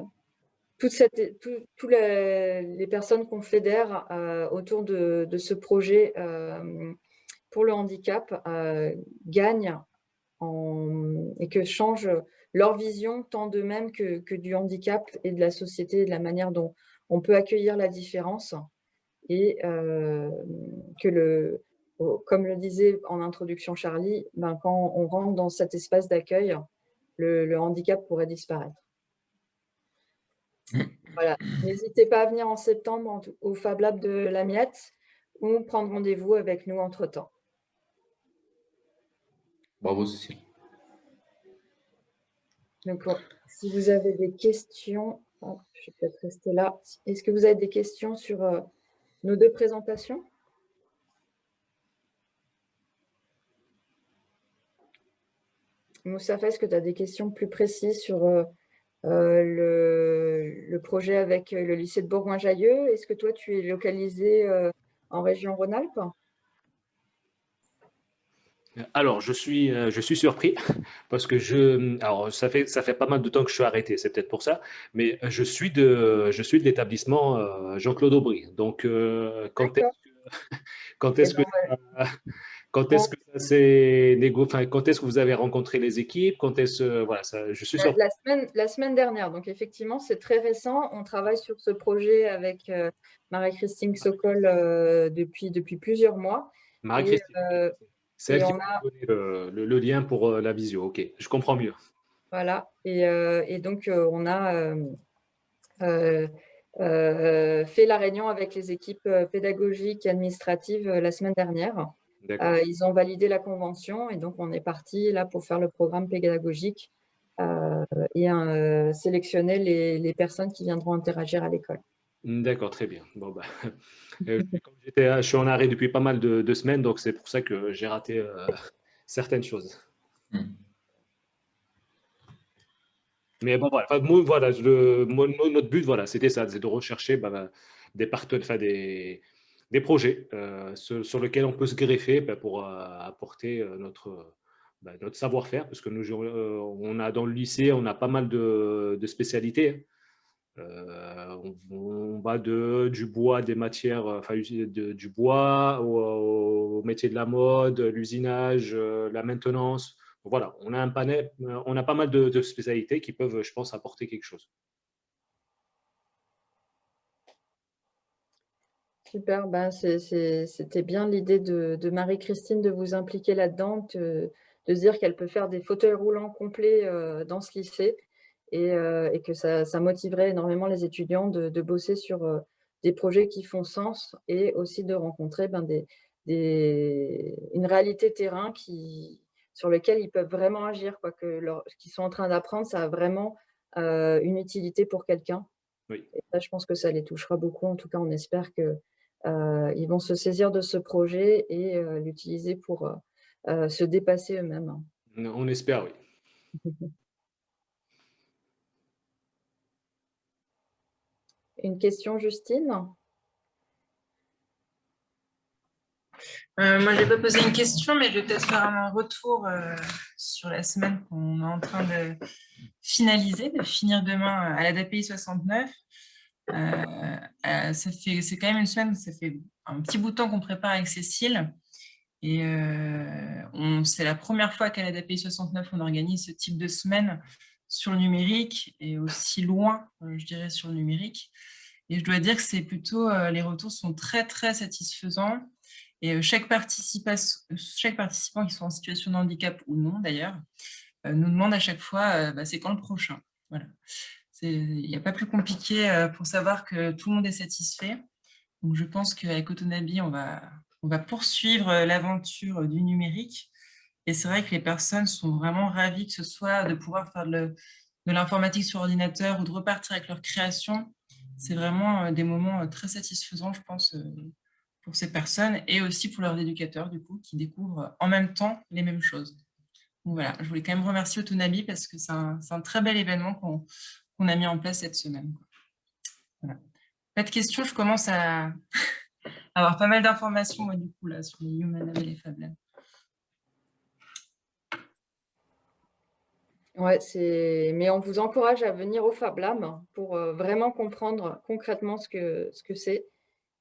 toutes, les, personnes qu'on fédère euh, autour de, ce projet euh, pour le handicap gagnent et que changent leur vision tant d'eux-mêmes que, du handicap et de la société et de la manière dont on peut accueillir la différence. Et que le, comme le disait en introduction Charlie, ben, quand on rentre dans cet espace d'accueil, le, handicap pourrait disparaître. Voilà. N'hésitez pas à venir en septembre au Fab Lab de la Miette ou prendre rendez-vous avec nous entre-temps. Bravo Cécile. Donc, si vous avez des questions, je vais peut-être rester là. Est-ce que vous avez des questions sur euh, nos deux présentations? Moussafa, est-ce que tu as des questions plus précises sur euh, euh, le, projet avec euh, le lycée de Bourgoin-Jallieu Est-ce que toi, tu es localisé en région Rhône-Alpes? Alors, je suis, je suis surpris <laughs> parce que je, alors ça fait, ça fait pas mal de temps que je suis arrêté, c'est peut-être pour ça, mais je suis de, je suis de l'établissement Jean-Claude Aubry. Donc, quand est-ce que, <laughs> quand est-ce eh que ben, quand est-ce que ça s'est négocié Quand est-ce que vous avez rencontré les équipes? Quand est-ce voilà, ça, je suis la, semaine, la semaine dernière. Donc effectivement, c'est très récent. On travaille sur ce projet avec euh, Marie-Christine Sokol euh, depuis depuis plusieurs mois. Marie-Christine, euh, c'est elle qui a donné le, lien pour la visio. Ok, je comprends mieux. Voilà. Et, et donc on a fait la réunion avec les équipes pédagogiques et administratives la semaine dernière. Euh, ils ont validé la convention et donc on est parti là pour faire le programme pédagogique euh, et euh, sélectionner les, personnes qui viendront interagir à l'école. D'accord, très bien. Bon, bah, <laughs> je suis en arrêt depuis pas mal de, semaines, donc c'est pour ça que j'ai raté <laughs> certaines choses. Hmm. Mais bon, voilà, voilà notre but, voilà, c'était ça, c'est de rechercher bah, des partenaires, des, des projets euh, sur, lesquels on peut se greffer bah, pour euh, apporter euh, notre, bah, notre savoir-faire, parce que nous, on a dans le lycée, on a pas mal de, spécialités. on, va de, du bois, des matières, enfin, du bois au, métier de la mode, l'usinage, la maintenance. voilà, on a un on a pas mal de, spécialités qui peuvent, je pense, apporter quelque chose. Super, ben c'était bien l'idée de, Marie-Christine de vous impliquer là-dedans, de, dire qu'elle peut faire des fauteuils roulants complets euh, dans ce lycée et, euh, que ça, motiverait énormément les étudiants de, bosser sur euh, des projets qui font sens et aussi de rencontrer ben, des, une réalité terrain qui, sur lequel ils peuvent vraiment agir, quoi, que ce qu'ils sont en train d'apprendre, ça a vraiment une utilité pour quelqu'un. Oui. Et ça, je pense que ça les touchera beaucoup. En tout cas, on espère qu'ils ils vont se saisir de ce projet et l'utiliser pour se dépasser eux-mêmes. On espère, oui. <laughs> Une question, Justine? Euh, Moi, je vais pas poser une question, mais je vais peut-être faire un retour euh, sur la semaine qu'on est en train de finaliser, de finir demain à l'ADAPI 69. Euh, ça fait, c'est quand même une semaine, ça fait un petit bout de temps qu'on prépare avec Cécile. Et c'est la première fois qu'à l'ADAPI 69, on organise ce type de semaine sur le numérique et aussi loin, euh, je dirais, sur le numérique. Et je dois dire que c'est plutôt, euh, les retours sont très, très satisfaisants. Et euh, chaque, chaque participant qui soit en situation de handicap ou non, d'ailleurs, nous demande à chaque fois, bah, c'est quand le prochain? Voilà. Il n'y a pas plus compliqué pour savoir que tout le monde est satisfait. Donc, je pense qu'avec Autonabi, on va, on va poursuivre l'aventure du numérique et c'est vrai que les personnes sont vraiment ravies que ce soit de pouvoir faire de l'informatique sur ordinateur ou de repartir avec leur création. C'est vraiment euh, des moments euh, très satisfaisants, je pense, euh, pour ces personnes et aussi pour leurs éducateurs, du coup, qui découvrent en même temps les mêmes choses. Voilà, je voulais quand même remercier Autonabi parce que c'est un, très bel événement qu'on a mis en place cette semaine. Pas de questions, je commence à <laughs> avoir pas mal d'informations, du coup, là, sur les Human et les Fab Labs. C'est... Mais on vous encourage à venir au Fab Lab pour euh, vraiment comprendre concrètement ce que ce que c'est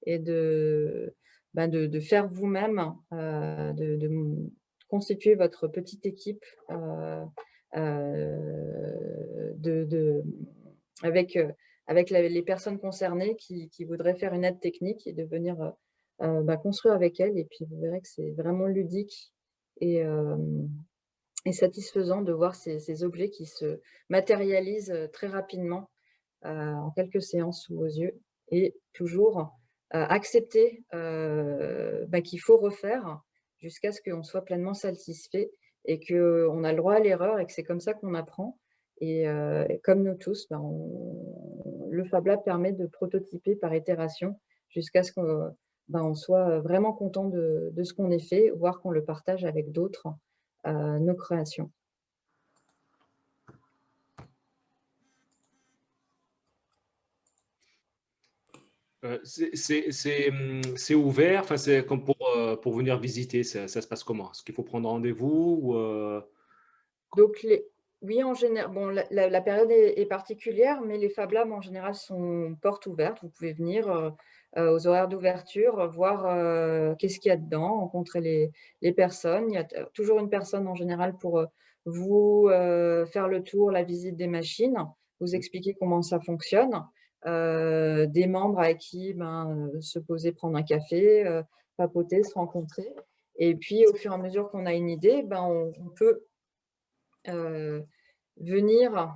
et de, ben de, faire vous-même, euh, de, constituer votre petite équipe euh, de, avec, avec les personnes concernées qui, voudraient faire une aide technique et de venir ben, construire avec elles. Et puis, vous verrez que c'est vraiment ludique et, satisfaisant de voir ces, objets qui se matérialisent euh, très rapidement euh, en quelques séances sous vos yeux et toujours euh, accepter bah, qu'il faut refaire jusqu'à ce qu'on soit pleinement satisfait et qu'on a le droit à l'erreur et que c'est comme ça qu'on apprend. Et, comme nous tous, bah, le Fab Lab permet de prototyper par itération jusqu'à ce qu'on bah, soit vraiment content de, ce qu'on ait fait, voire qu'on le partage avec d'autres nos créations. Euh, hum, c'est ouvert, c'est comme pour, euh, pour venir visiter, ça, se passe comment? Est-ce qu'il faut prendre rendez-vous euh? Donc, les, oui, en général, bon, la, période est, particulière, mais les Fab Labs en général sont portes ouvertes. Vous pouvez venir euh, aux horaires d'ouverture, voir euh, qu'est-ce qu'il y a dedans, rencontrer les, personnes. Il y a toujours une personne en général pour euh, vous faire le tour, la visite des machines, vous expliquer comment ça fonctionne. des membres avec qui ben, se poser, prendre un café, papoter, se rencontrer. Et puis, au fur et à mesure qu'on a une idée, ben, on, peut venir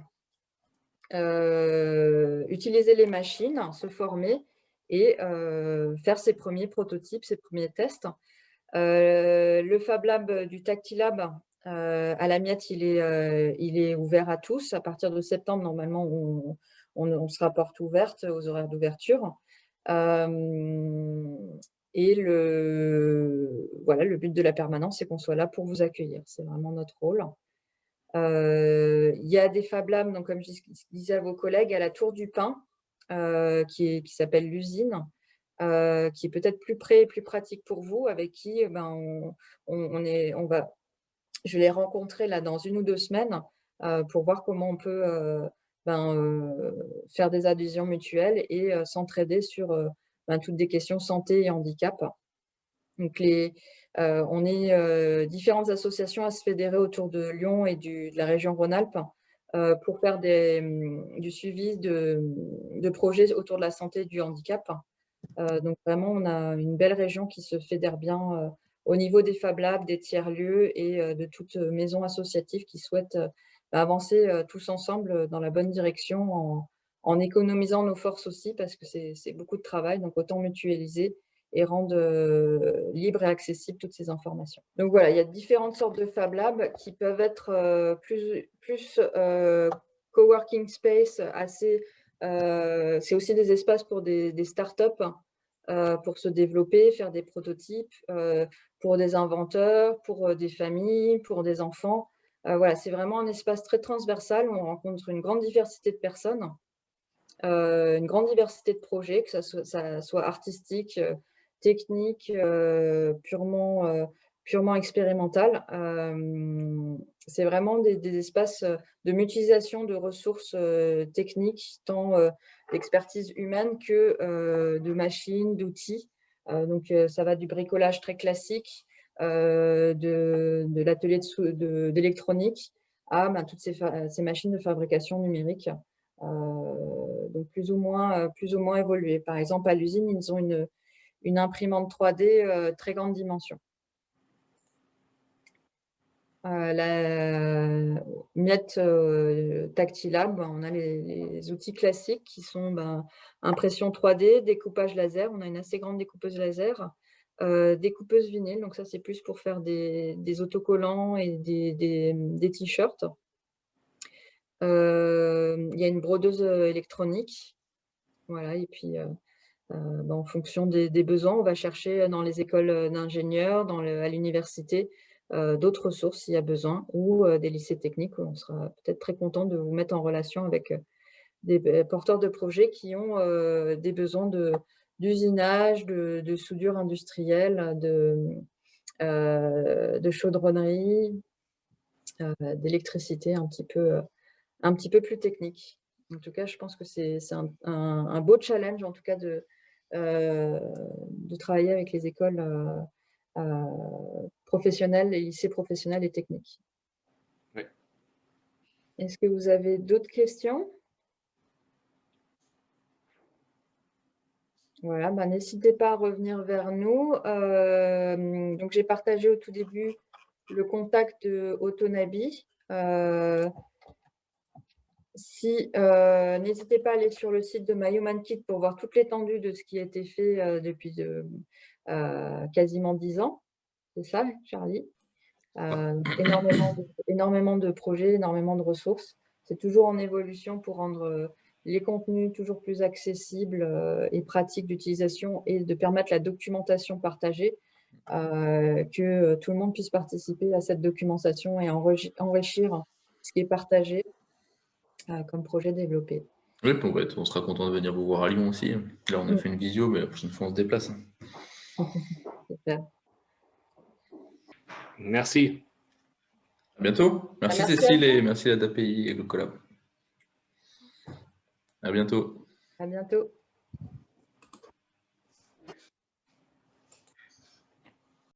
utiliser les machines, se former et faire ses premiers prototypes, ses premiers tests. le Fab Lab du Tactilab à la miette, il est, il est ouvert à tous. À partir de septembre, normalement, on, sera porte ouverte aux horaires d'ouverture. Et le, voilà, le but de la permanence, c'est qu'on soit là pour vous accueillir. C'est vraiment notre rôle. il y a des Fab Labs, donc, comme je disais à vos collègues, à la Tour du Pain, euh, qui, s'appelle l'usine, euh, qui est peut-être plus près et plus pratique pour vous, avec qui eh ben, on, est, on va, je vais les rencontrer là dans une ou deux semaines euh, pour voir comment on peut ben, faire des adhésions mutuelles et s'entraider sur toutes des questions santé et handicap. Donc les, on est différentes associations à se fédérer autour de Lyon et de la région Rhône-Alpes pour faire hum, du suivi de, projets autour de la santé et du handicap. donc vraiment, on a une belle région qui se fédère bien au niveau des Fab Labs, des tiers-lieux et de toute maison associative qui souhaite avancer tous ensemble dans la bonne direction en économisant nos forces aussi, parce que c'est beaucoup de travail, donc autant mutualiser et rendre euh, libre et accessible toutes ces informations. Donc voilà, il y a différentes sortes de Fab Labs qui peuvent être euh, plus, plus euh, coworking space, assez. c'est aussi des espaces pour des, des startups pour se développer, faire des prototypes, pour des inventeurs, pour des familles, pour des enfants. voilà, c'est vraiment un espace très transversal où on rencontre une grande diversité de personnes euh, une grande diversité de projets, que ça soit, artistique, euh, technique, euh, purement, expérimental. C'est vraiment des, espaces de mutualisation de ressources techniques, tant d'expertise humaine que de machines, d'outils. donc, ça va du bricolage très classique, de, l'atelier d'électronique à ben, toutes ces, machines de fabrication numérique euh, donc plus ou, moins, euh, plus ou moins. Par exemple, à l'usine, ils ont une, une imprimante 3D euh, très grande dimension. la miette euh, Tactilab, on a les, outils classiques qui sont ben, impression 3D, découpage laser, on a une assez grande découpeuse laser, découpeuse vinyle, donc ça c'est plus pour faire des, autocollants et des, des t-shirts. Euh, il y a une brodeuse euh, électronique. Voilà, et puis euh, ben, en fonction des, besoins, on va chercher dans les écoles d'ingénieurs, à l'université, d'autres ressources s'il y a besoin, ou des lycées techniques où on sera peut-être très content de vous mettre en relation avec des porteurs de projets qui ont des besoins d'usinage, de, soudure industrielle, de, de chaudronnerie, d'électricité un petit peu un petit peu plus technique. En tout cas, je pense que c'est un, beau challenge, en tout cas, de, euh, de travailler avec les écoles euh, euh, professionnelles, les lycées professionnels et techniques. Est-ce que vous avez d'autres questions? Voilà, bah, n'hésitez pas à revenir vers nous. donc, j'ai partagé au tout début le contact de Autonabi. Si, euh, N'hésitez pas à aller sur le site de My Human Kit pour voir toute l'étendue de ce qui a été fait euh, depuis euh, quasiment dix ans. C'est ça, Charlie? Énormément, de, énormément de projets, énormément de ressources. C'est toujours en évolution pour rendre les contenus toujours plus accessibles et pratiques d'utilisation et de permettre la documentation partagée, que tout le monde puisse participer à cette documentation et enrichir ce qui est partagé comme projet développé. Oui, on sera content de venir vous voir à Lyon aussi. Là, on a fait une visio, mais la prochaine fois, on se déplace. <laughs> Merci. À bientôt. Merci, Cécile et merci à DAPI et le collab. À bientôt. À bientôt.